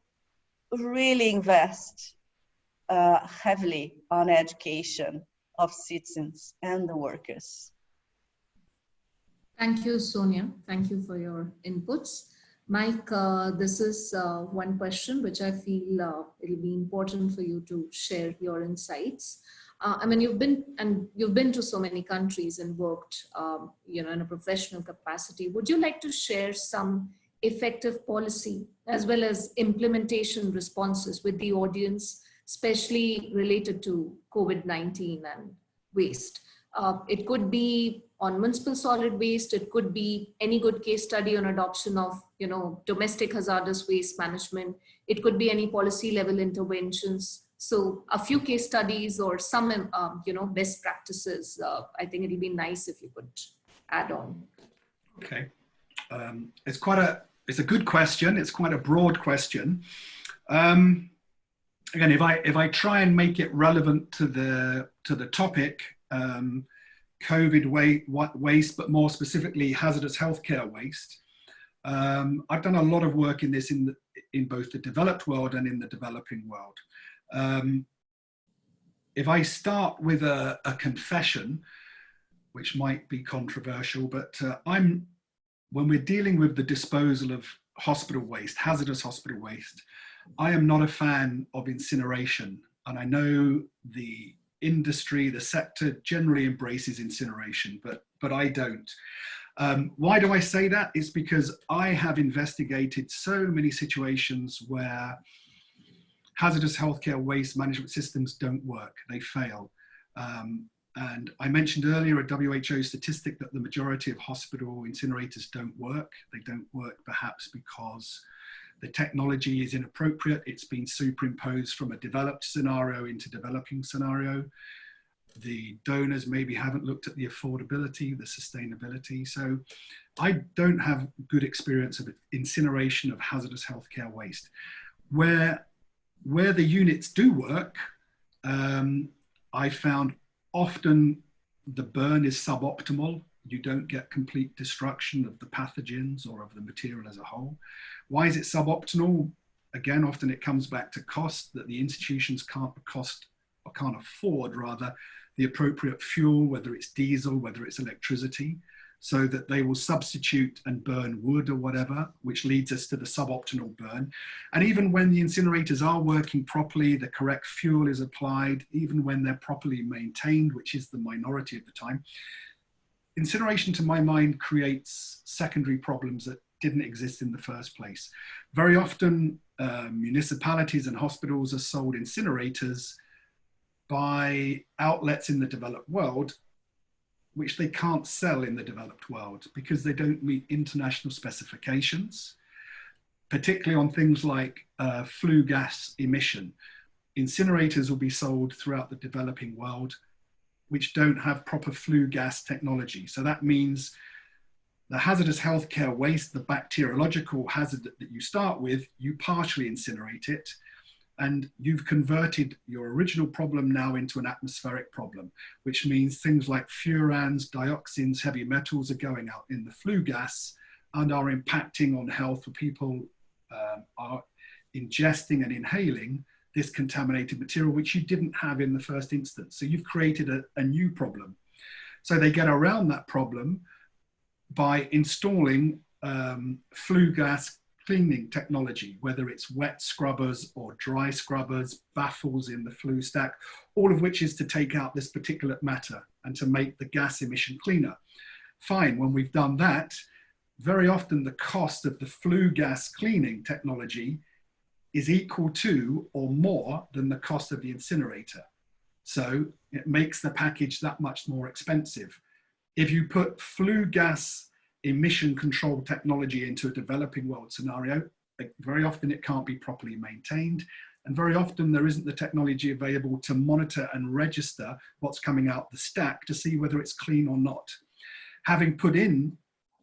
really invest heavily on education of citizens and the workers. Thank you, Sonia. Thank you for your inputs. Mike, uh, this is uh, one question which I feel uh, it'll be important for you to share your insights. Uh, I mean, you've been and you've been to so many countries and worked, um, you know, in a professional capacity. Would you like to share some effective policy as well as implementation responses with the audience, especially related to COVID-19 and waste? Uh, it could be on municipal solid waste. It could be any good case study on adoption of, you know, domestic hazardous waste management. It could be any policy level interventions. So a few case studies or some, um, you know, best practices. Uh, I think it'll be nice if you could add on. Okay, um, it's quite a it's a good question. It's quite a broad question. Um, again, if I if I try and make it relevant to the to the topic, um, COVID waste, but more specifically hazardous healthcare waste. Um, I've done a lot of work in this in, the, in both the developed world and in the developing world. Um, if I start with a, a, confession, which might be controversial, but uh, I'm, when we're dealing with the disposal of hospital waste, hazardous hospital waste, I am not a fan of incineration. And I know the industry, the sector generally embraces incineration, but, but I don't. Um, why do I say that? It's because I have investigated so many situations where hazardous healthcare waste management systems don't work, they fail. Um, and I mentioned earlier a WHO statistic that the majority of hospital incinerators don't work. They don't work perhaps because the technology is inappropriate. It's been superimposed from a developed scenario into developing scenario. The donors maybe haven't looked at the affordability, the sustainability. So I don't have good experience of incineration of hazardous healthcare waste. Where, where the units do work, um, I found often the burn is suboptimal you don't get complete destruction of the pathogens or of the material as a whole. Why is it suboptimal? Again, often it comes back to cost, that the institutions can't cost or can't afford rather the appropriate fuel, whether it's diesel, whether it's electricity, so that they will substitute and burn wood or whatever, which leads us to the suboptimal burn. And even when the incinerators are working properly, the correct fuel is applied, even when they're properly maintained, which is the minority of the time, incineration to my mind creates secondary problems that didn't exist in the first place. Very often uh, municipalities and hospitals are sold incinerators by outlets in the developed world which they can't sell in the developed world because they don't meet international specifications, particularly on things like uh, flue gas emission. Incinerators will be sold throughout the developing world which don't have proper flue gas technology. So that means the hazardous healthcare waste, the bacteriological hazard that you start with, you partially incinerate it and you've converted your original problem now into an atmospheric problem, which means things like furans, dioxins, heavy metals are going out in the flue gas and are impacting on health for people um, are ingesting and inhaling this contaminated material, which you didn't have in the first instance. So you've created a, a new problem. So they get around that problem by installing um, flue gas cleaning technology, whether it's wet scrubbers or dry scrubbers, baffles in the flue stack, all of which is to take out this particulate matter and to make the gas emission cleaner. Fine, when we've done that, very often the cost of the flue gas cleaning technology is equal to or more than the cost of the incinerator. So it makes the package that much more expensive. If you put flue gas emission control technology into a developing world scenario, eh, very often it can't be properly maintained. And very often there isn't the technology available to monitor and register what's coming out the stack to see whether it's clean or not. Having put in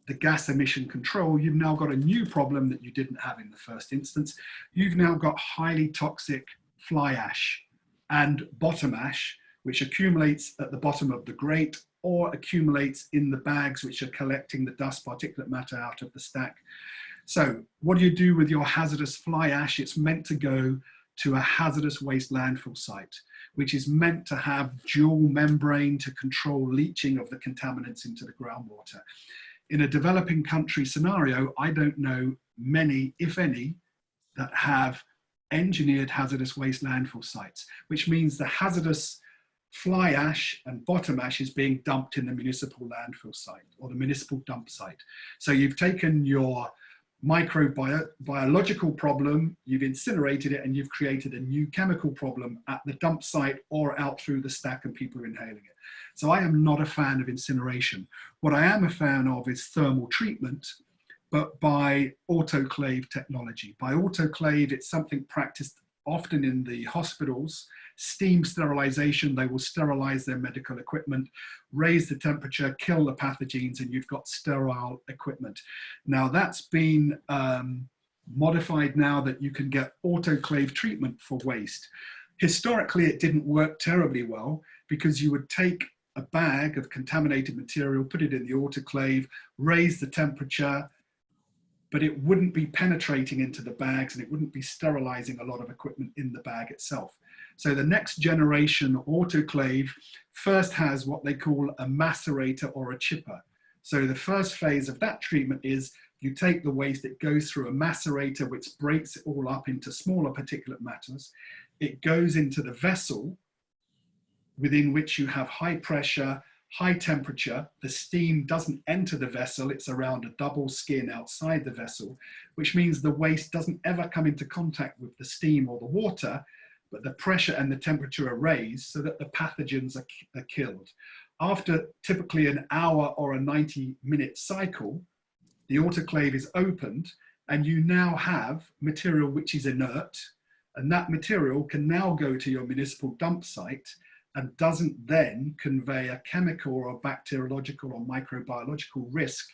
the gas emission control, you've now got a new problem that you didn't have in the first instance. You've now got highly toxic fly ash and bottom ash, which accumulates at the bottom of the grate or accumulates in the bags which are collecting the dust particulate matter out of the stack. So what do you do with your hazardous fly ash? It's meant to go to a hazardous waste landfill site, which is meant to have dual membrane to control leaching of the contaminants into the groundwater in a developing country scenario, I don't know many, if any, that have engineered hazardous waste landfill sites, which means the hazardous fly ash and bottom ash is being dumped in the municipal landfill site or the municipal dump site. So you've taken your microbiological problem, you've incinerated it and you've created a new chemical problem at the dump site or out through the stack and people are inhaling it. So I am not a fan of incineration. What I am a fan of is thermal treatment, but by autoclave technology. By autoclave, it's something practiced often in the hospitals, steam sterilization, they will sterilize their medical equipment, raise the temperature, kill the pathogens, and you've got sterile equipment. Now that's been um, modified now that you can get autoclave treatment for waste. Historically, it didn't work terribly well because you would take a bag of contaminated material, put it in the autoclave, raise the temperature, but it wouldn't be penetrating into the bags and it wouldn't be sterilizing a lot of equipment in the bag itself. So the next generation autoclave first has what they call a macerator or a chipper. So the first phase of that treatment is you take the waste, it goes through a macerator which breaks it all up into smaller particulate matters. It goes into the vessel within which you have high pressure, high temperature, the steam doesn't enter the vessel, it's around a double skin outside the vessel, which means the waste doesn't ever come into contact with the steam or the water, but the pressure and the temperature are raised so that the pathogens are, are killed. After typically an hour or a 90 minute cycle, the autoclave is opened and you now have material which is inert and that material can now go to your municipal dump site and doesn't then convey a chemical or bacteriological or microbiological risk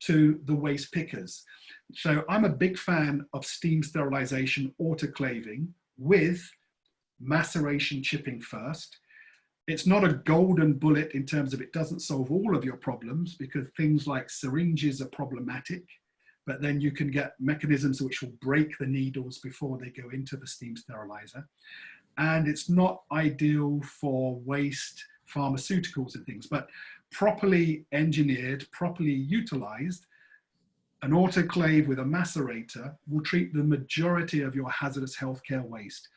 to the waste pickers. So I'm a big fan of steam sterilization autoclaving with maceration chipping first. It's not a golden bullet in terms of it doesn't solve all of your problems because things like syringes are problematic, but then you can get mechanisms which will break the needles before they go into the steam sterilizer and it's not ideal for waste pharmaceuticals and things, but properly engineered, properly utilized, an autoclave with a macerator will treat the majority of your hazardous healthcare waste.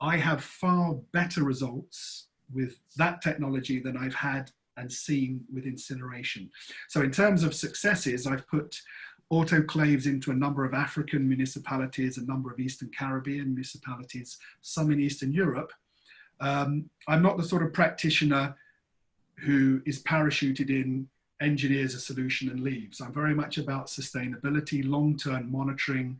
I have far better results with that technology than I've had and seen with incineration. So in terms of successes, I've put autoclaves into a number of African municipalities, a number of Eastern Caribbean municipalities, some in Eastern Europe. Um, I'm not the sort of practitioner who is parachuted in, engineers a solution and leaves. I'm very much about sustainability, long-term monitoring,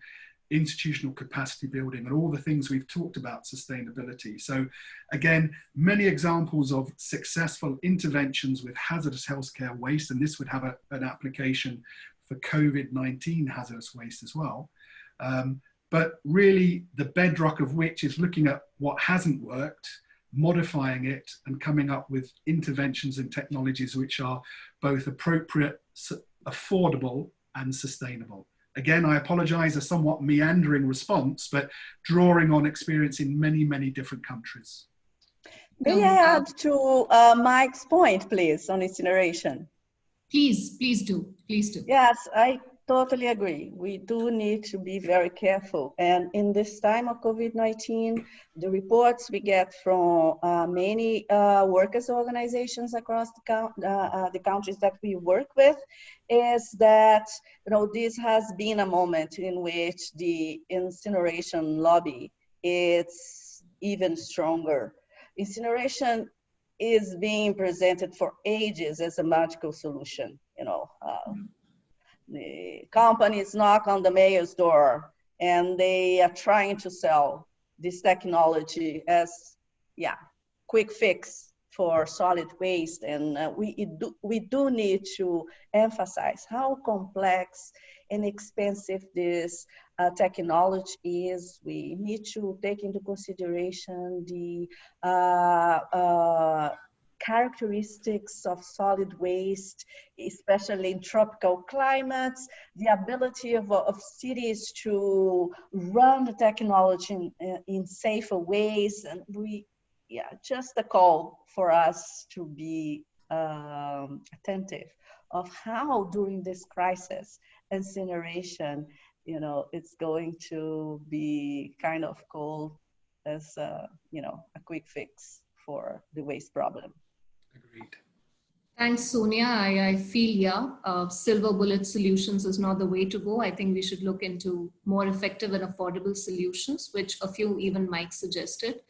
institutional capacity building and all the things we've talked about sustainability. So again, many examples of successful interventions with hazardous healthcare waste, and this would have a, an application for COVID-19 hazardous waste as well. Um, but really the bedrock of which is looking at what hasn't worked, modifying it and coming up with interventions and technologies which are both appropriate, affordable and sustainable. Again, I apologize a somewhat meandering response, but drawing on experience in many, many different countries. May I add to uh, Mike's point, please, on incineration? Please, please do, please do. Yes, I totally agree. We do need to be very careful. And in this time of COVID-19, the reports we get from uh, many uh, workers' organizations across the, uh, uh, the countries that we work with is that, you know, this has been a moment in which the incineration lobby is even stronger. Incineration is being presented for ages as a magical solution. You know, uh, the companies knock on the mayor's door and they are trying to sell this technology as, yeah, quick fix for solid waste. And uh, we, do, we do need to emphasize how complex and expensive this uh, technology is. We need to take into consideration the uh, uh, characteristics of solid waste, especially in tropical climates, the ability of, of cities to run the technology in, in safer ways. And we, yeah, just a call for us to be um, attentive of how during this crisis, incineration you know, it's going to be kind of called as, a, you know, a quick fix for the waste problem. Agreed. Thanks, Sonia. I, I feel, yeah, uh, silver bullet solutions is not the way to go. I think we should look into more effective and affordable solutions, which a few even Mike suggested.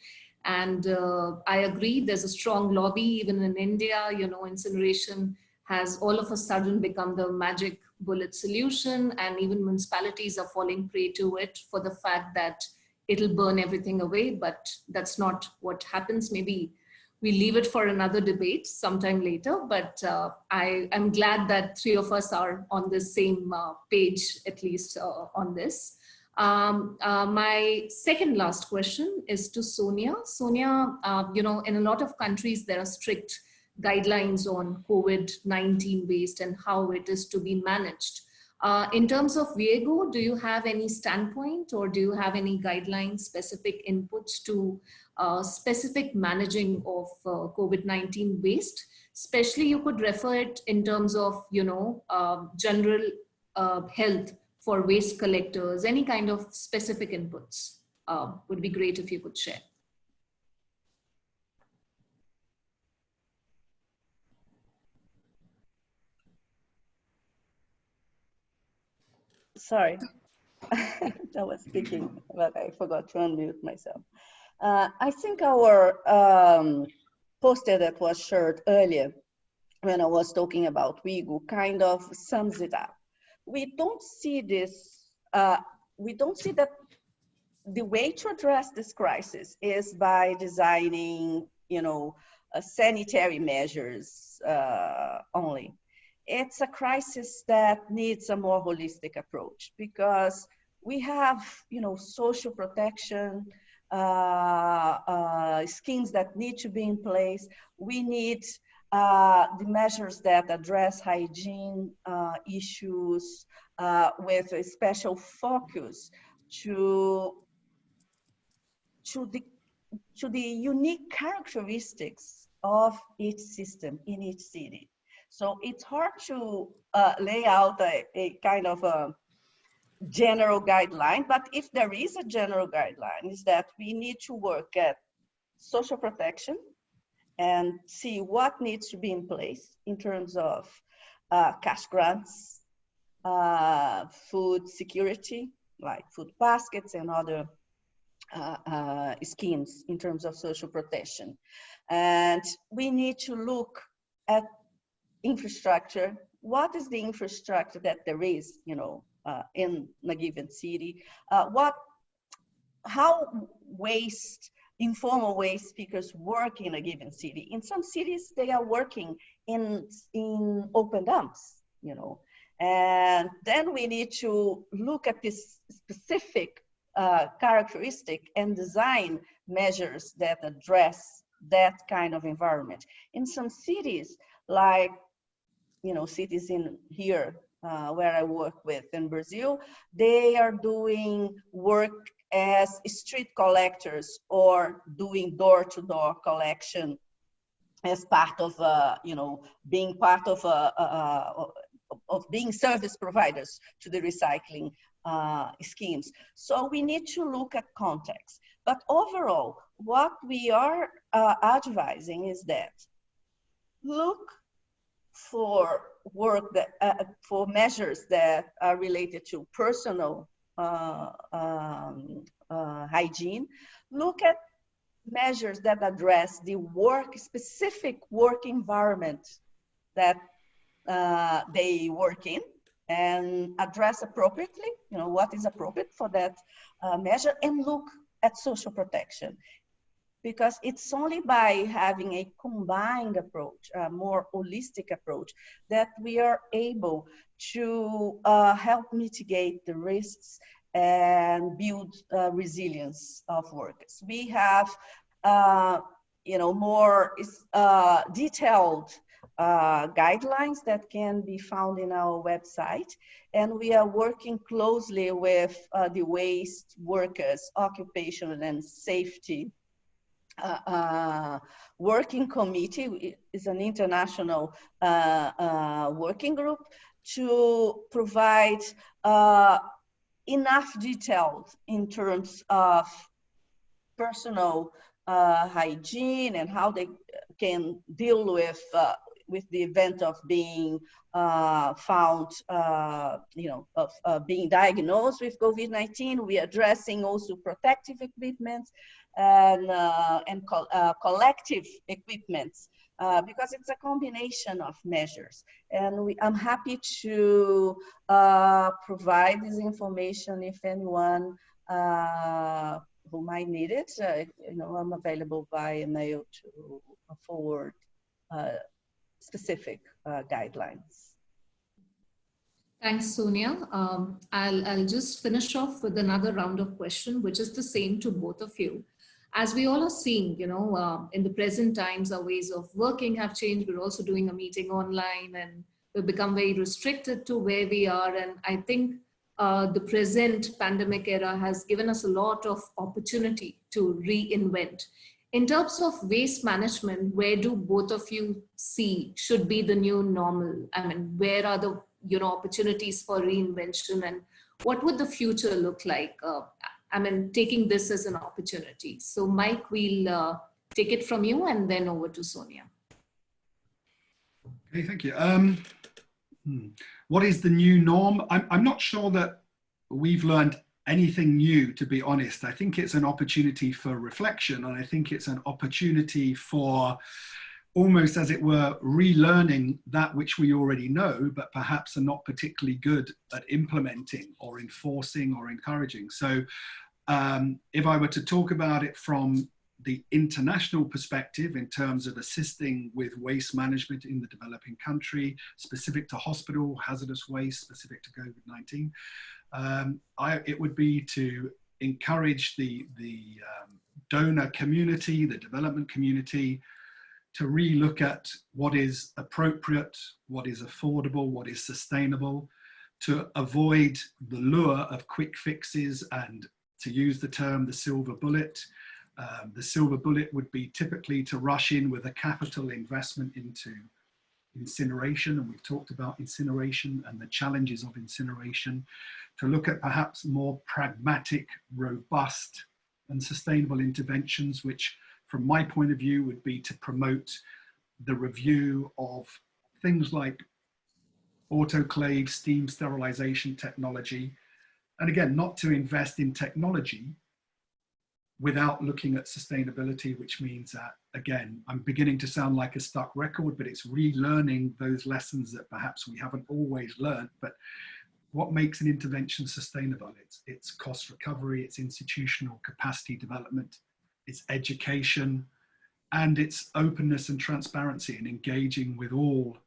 And uh, I agree, there's a strong lobby, even in India, you know, incineration has all of a sudden become the magic bullet solution and even municipalities are falling prey to it for the fact that it'll burn everything away, but that's not what happens. Maybe we leave it for another debate sometime later, but uh, I am glad that three of us are on the same uh, page, at least uh, on this. Um, uh, my second last question is to Sonia. Sonia, uh, you know, in a lot of countries, there are strict guidelines on COVID-19 waste and how it is to be managed. Uh, in terms of WIEGO, do you have any standpoint or do you have any guidelines, specific inputs to uh, specific managing of uh, COVID-19 waste? Especially you could refer it in terms of, you know, uh, general uh, health for waste collectors, any kind of specific inputs uh, would be great if you could share. Sorry, I was speaking, but I forgot to unmute myself. Uh, I think our um, poster that was shared earlier when I was talking about WIEGO kind of sums it up. We don't see this, uh, we don't see that the way to address this crisis is by designing, you know, uh, sanitary measures uh, only it's a crisis that needs a more holistic approach because we have, you know, social protection, uh, uh, schemes that need to be in place. We need uh, the measures that address hygiene uh, issues uh, with a special focus to, to, the, to the unique characteristics of each system in each city. So it's hard to uh, lay out a, a, kind of a general guideline, but if there is a general guideline, is that we need to work at social protection and see what needs to be in place in terms of uh, cash grants, uh, food security, like food baskets and other uh, uh, schemes in terms of social protection. And we need to look at infrastructure, what is the infrastructure that there is, you know, uh, in a given city? Uh, what, how waste, informal waste pickers work in a given city? In some cities, they are working in, in open dumps, you know, and then we need to look at this specific uh, characteristic and design measures that address that kind of environment. In some cities, like you know, cities in here uh, where I work with in Brazil, they are doing work as street collectors or doing door-to-door -door collection as part of, uh, you know, being part of, uh, uh, of being service providers to the recycling uh, schemes. So we need to look at context. But overall, what we are uh, advising is that look for work that uh, for measures that are related to personal uh, um, uh, hygiene look at measures that address the work specific work environment that uh, they work in and address appropriately you know what is appropriate for that uh, measure and look at social protection because it's only by having a combined approach, a more holistic approach, that we are able to uh, help mitigate the risks and build uh, resilience of workers. We have, uh, you know, more uh, detailed uh, guidelines that can be found in our website. And we are working closely with uh, the waste workers, occupational and safety uh, uh, working committee is an international uh, uh working group to provide uh, enough details in terms of personal uh, hygiene and how they can deal with with the event of being uh, found, uh, you know, of uh, being diagnosed with COVID-19. We're addressing also protective equipment and, uh, and uh, collective equipments uh, because it's a combination of measures. And we, I'm happy to provide this information if anyone who might need it. you know, I'm available by email to forward specific uh, guidelines. Thanks, Sonia. Um, I'll, I'll just finish off with another round of question, which is the same to both of you. As we all are seeing, you know, uh, in the present times, our ways of working have changed. We're also doing a meeting online and we've become very restricted to where we are. And I think uh, the present pandemic era has given us a lot of opportunity to reinvent in terms of waste management, where do both of you see should be the new normal? I mean, where are the you know opportunities for reinvention and what would the future look like? Uh, I mean, taking this as an opportunity. So Mike, we'll uh, take it from you and then over to Sonia. Okay, thank you. Um, hmm. What is the new norm? I'm, I'm not sure that we've learned anything new, to be honest. I think it's an opportunity for reflection and I think it's an opportunity for almost as it were relearning that which we already know, but perhaps are not particularly good at implementing or enforcing or encouraging. So um, if I were to talk about it from the international perspective in terms of assisting with waste management in the developing country, specific to hospital, hazardous waste, specific to COVID-19, um, I, it would be to encourage the, the um, donor community, the development community, to relook at what is appropriate, what is affordable, what is sustainable, to avoid the lure of quick fixes and to use the term the silver bullet. Um, the silver bullet would be typically to rush in with a capital investment into incineration, and we've talked about incineration and the challenges of incineration, to look at perhaps more pragmatic, robust and sustainable interventions, which from my point of view would be to promote the review of things like autoclave, steam sterilization technology. And again, not to invest in technology without looking at sustainability, which means that, again, I'm beginning to sound like a stuck record, but it's relearning those lessons that perhaps we haven't always learned, but what makes an intervention sustainable? It's, it's cost recovery, it's institutional capacity development, it's education, and it's openness and transparency and engaging with all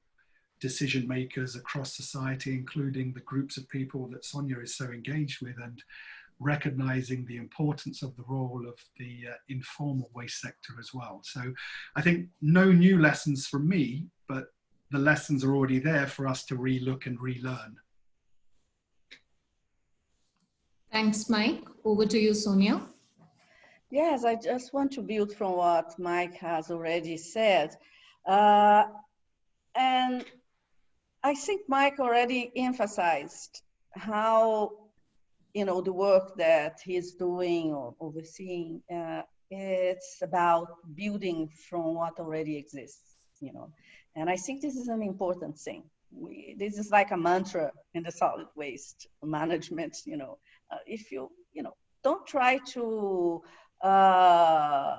decision makers across society, including the groups of people that Sonia is so engaged with and recognizing the importance of the role of the uh, informal waste sector as well. So I think no new lessons from me, but the lessons are already there for us to relook and relearn. Thanks, Mike. Over to you, Sonia. Yes, I just want to build from what Mike has already said. Uh, and I think Mike already emphasized how, you know, the work that he's doing or overseeing, uh, it's about building from what already exists, you know. And I think this is an important thing. We, this is like a mantra in the solid waste management, you know uh, if you you know don't try to uh,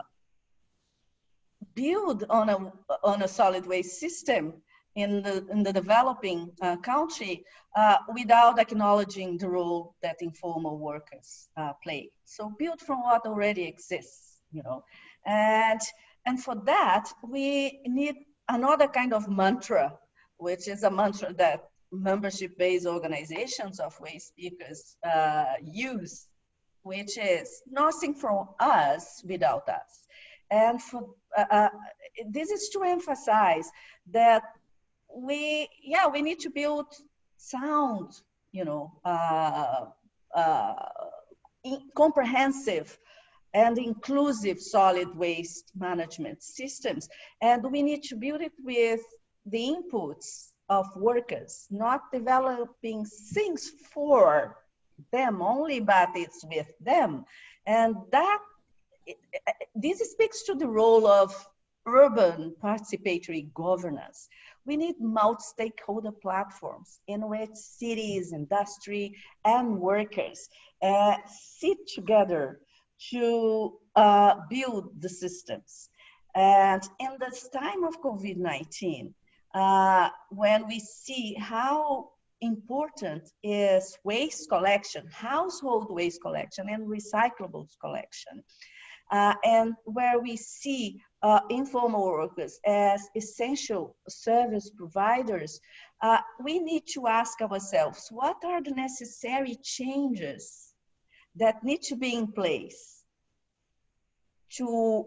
build on a on a solid waste system in the in the developing uh, country uh, without acknowledging the role that informal workers uh, play. So build from what already exists, you know, and and for that we need another kind of mantra, which is a mantra that membership-based organizations of waste pickers uh, use, which is nothing from us without us. And for, uh, uh, this is to emphasize that we, yeah, we need to build sound, you know, uh, uh, comprehensive and inclusive solid waste management systems. And we need to build it with the inputs of workers, not developing things for them only, but it's with them. And that this speaks to the role of urban participatory governance. We need multi-stakeholder platforms in which cities, industry, and workers uh, sit together to uh, build the systems. And in this time of COVID-19, uh, when we see how important is waste collection, household waste collection, and recyclables collection, uh, and where we see uh, informal workers as essential service providers, uh, we need to ask ourselves, what are the necessary changes that need to be in place to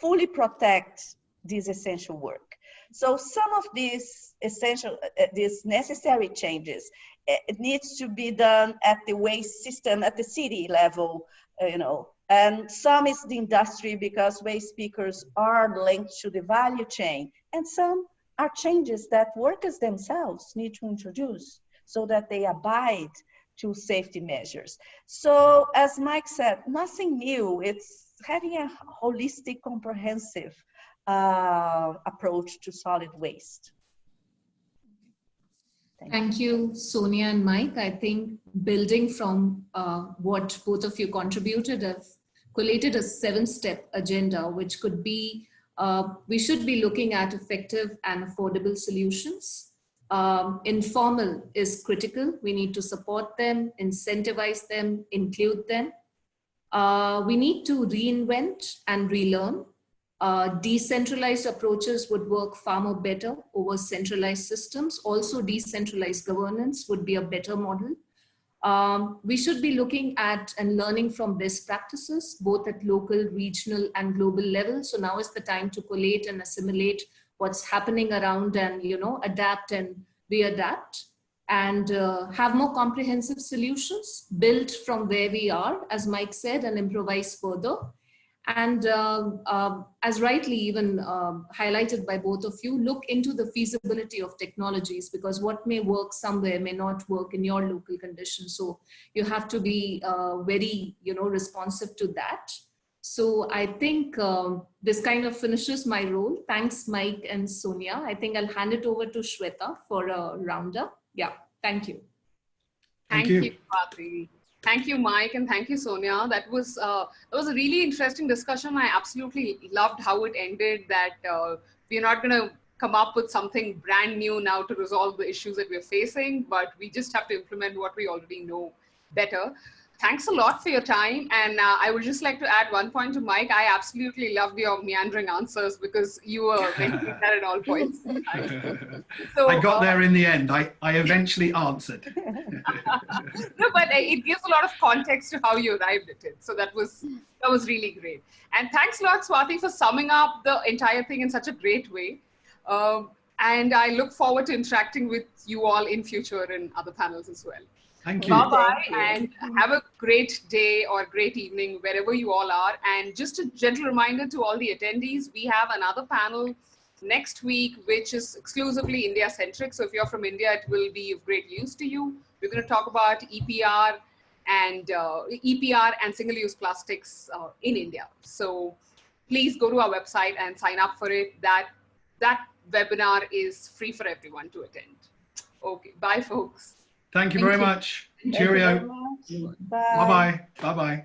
fully protect this essential work? So some of these essential, uh, these necessary changes, uh, it needs to be done at the waste system, at the city level, uh, you know, and some is the industry because waste pickers are linked to the value chain. And some are changes that workers themselves need to introduce so that they abide to safety measures. So as Mike said, nothing new. It's having a holistic, comprehensive uh, approach to solid waste. Thank, you. Sonia and Mike. I think building from uh, what both of you contributed, have collated a seven-step agenda, which could be, uh, we should be looking at effective and affordable solutions. Um, informal is critical. We need to support them, incentivize them, include them. Uh, we need to reinvent and relearn. Uh, decentralized approaches would work far more better over centralized systems. Also decentralized governance would be a better model. Um, we should be looking at and learning from best practices, both at local, regional and global level. So now is the time to collate and assimilate what's happening around and, you know, adapt and readapt and uh, have more comprehensive solutions built from where we are, as Mike said, and improvise further and uh, uh, as rightly even uh, highlighted by both of you, look into the feasibility of technologies because what may work somewhere may not work in your local conditions. So you have to be uh, very, you know, responsive to that. So I think um, this kind of finishes my role. Thanks, Mike and Sonia. I think I'll hand it over to Shweta for a roundup. Yeah, thank you. Thank, thank you, you Thank you, Mike, and thank you, Sonia. That was uh, that was a really interesting discussion. I absolutely loved how it ended. That uh, we're not going to come up with something brand new now to resolve the issues that we're facing, but we just have to implement what we already know better thanks a lot for your time. And uh, I would just like to add one point to Mike. I absolutely loved your meandering answers because you were mentioning that at all points. so, I got uh, there in the end. I, I eventually answered. no, but it gives a lot of context to how you arrived at it. So that was that was really great. And thanks a lot, Swati, for summing up the entire thing in such a great way. Um, and I look forward to interacting with you all in future in other panels as well. Thank you. Bye-bye and have a great day or great evening wherever you all are. And just a gentle reminder to all the attendees, we have another panel next week, which is exclusively India-centric. So if you're from India, it will be of great use to you. We're going to talk about EPR and uh, EPR and single-use plastics uh, in India. So please go to our website and sign up for it. That, that webinar is free for everyone to attend. Okay, bye folks. Thank you Thank very you. much. Cheerio. Bye. Bye-bye. Bye-bye.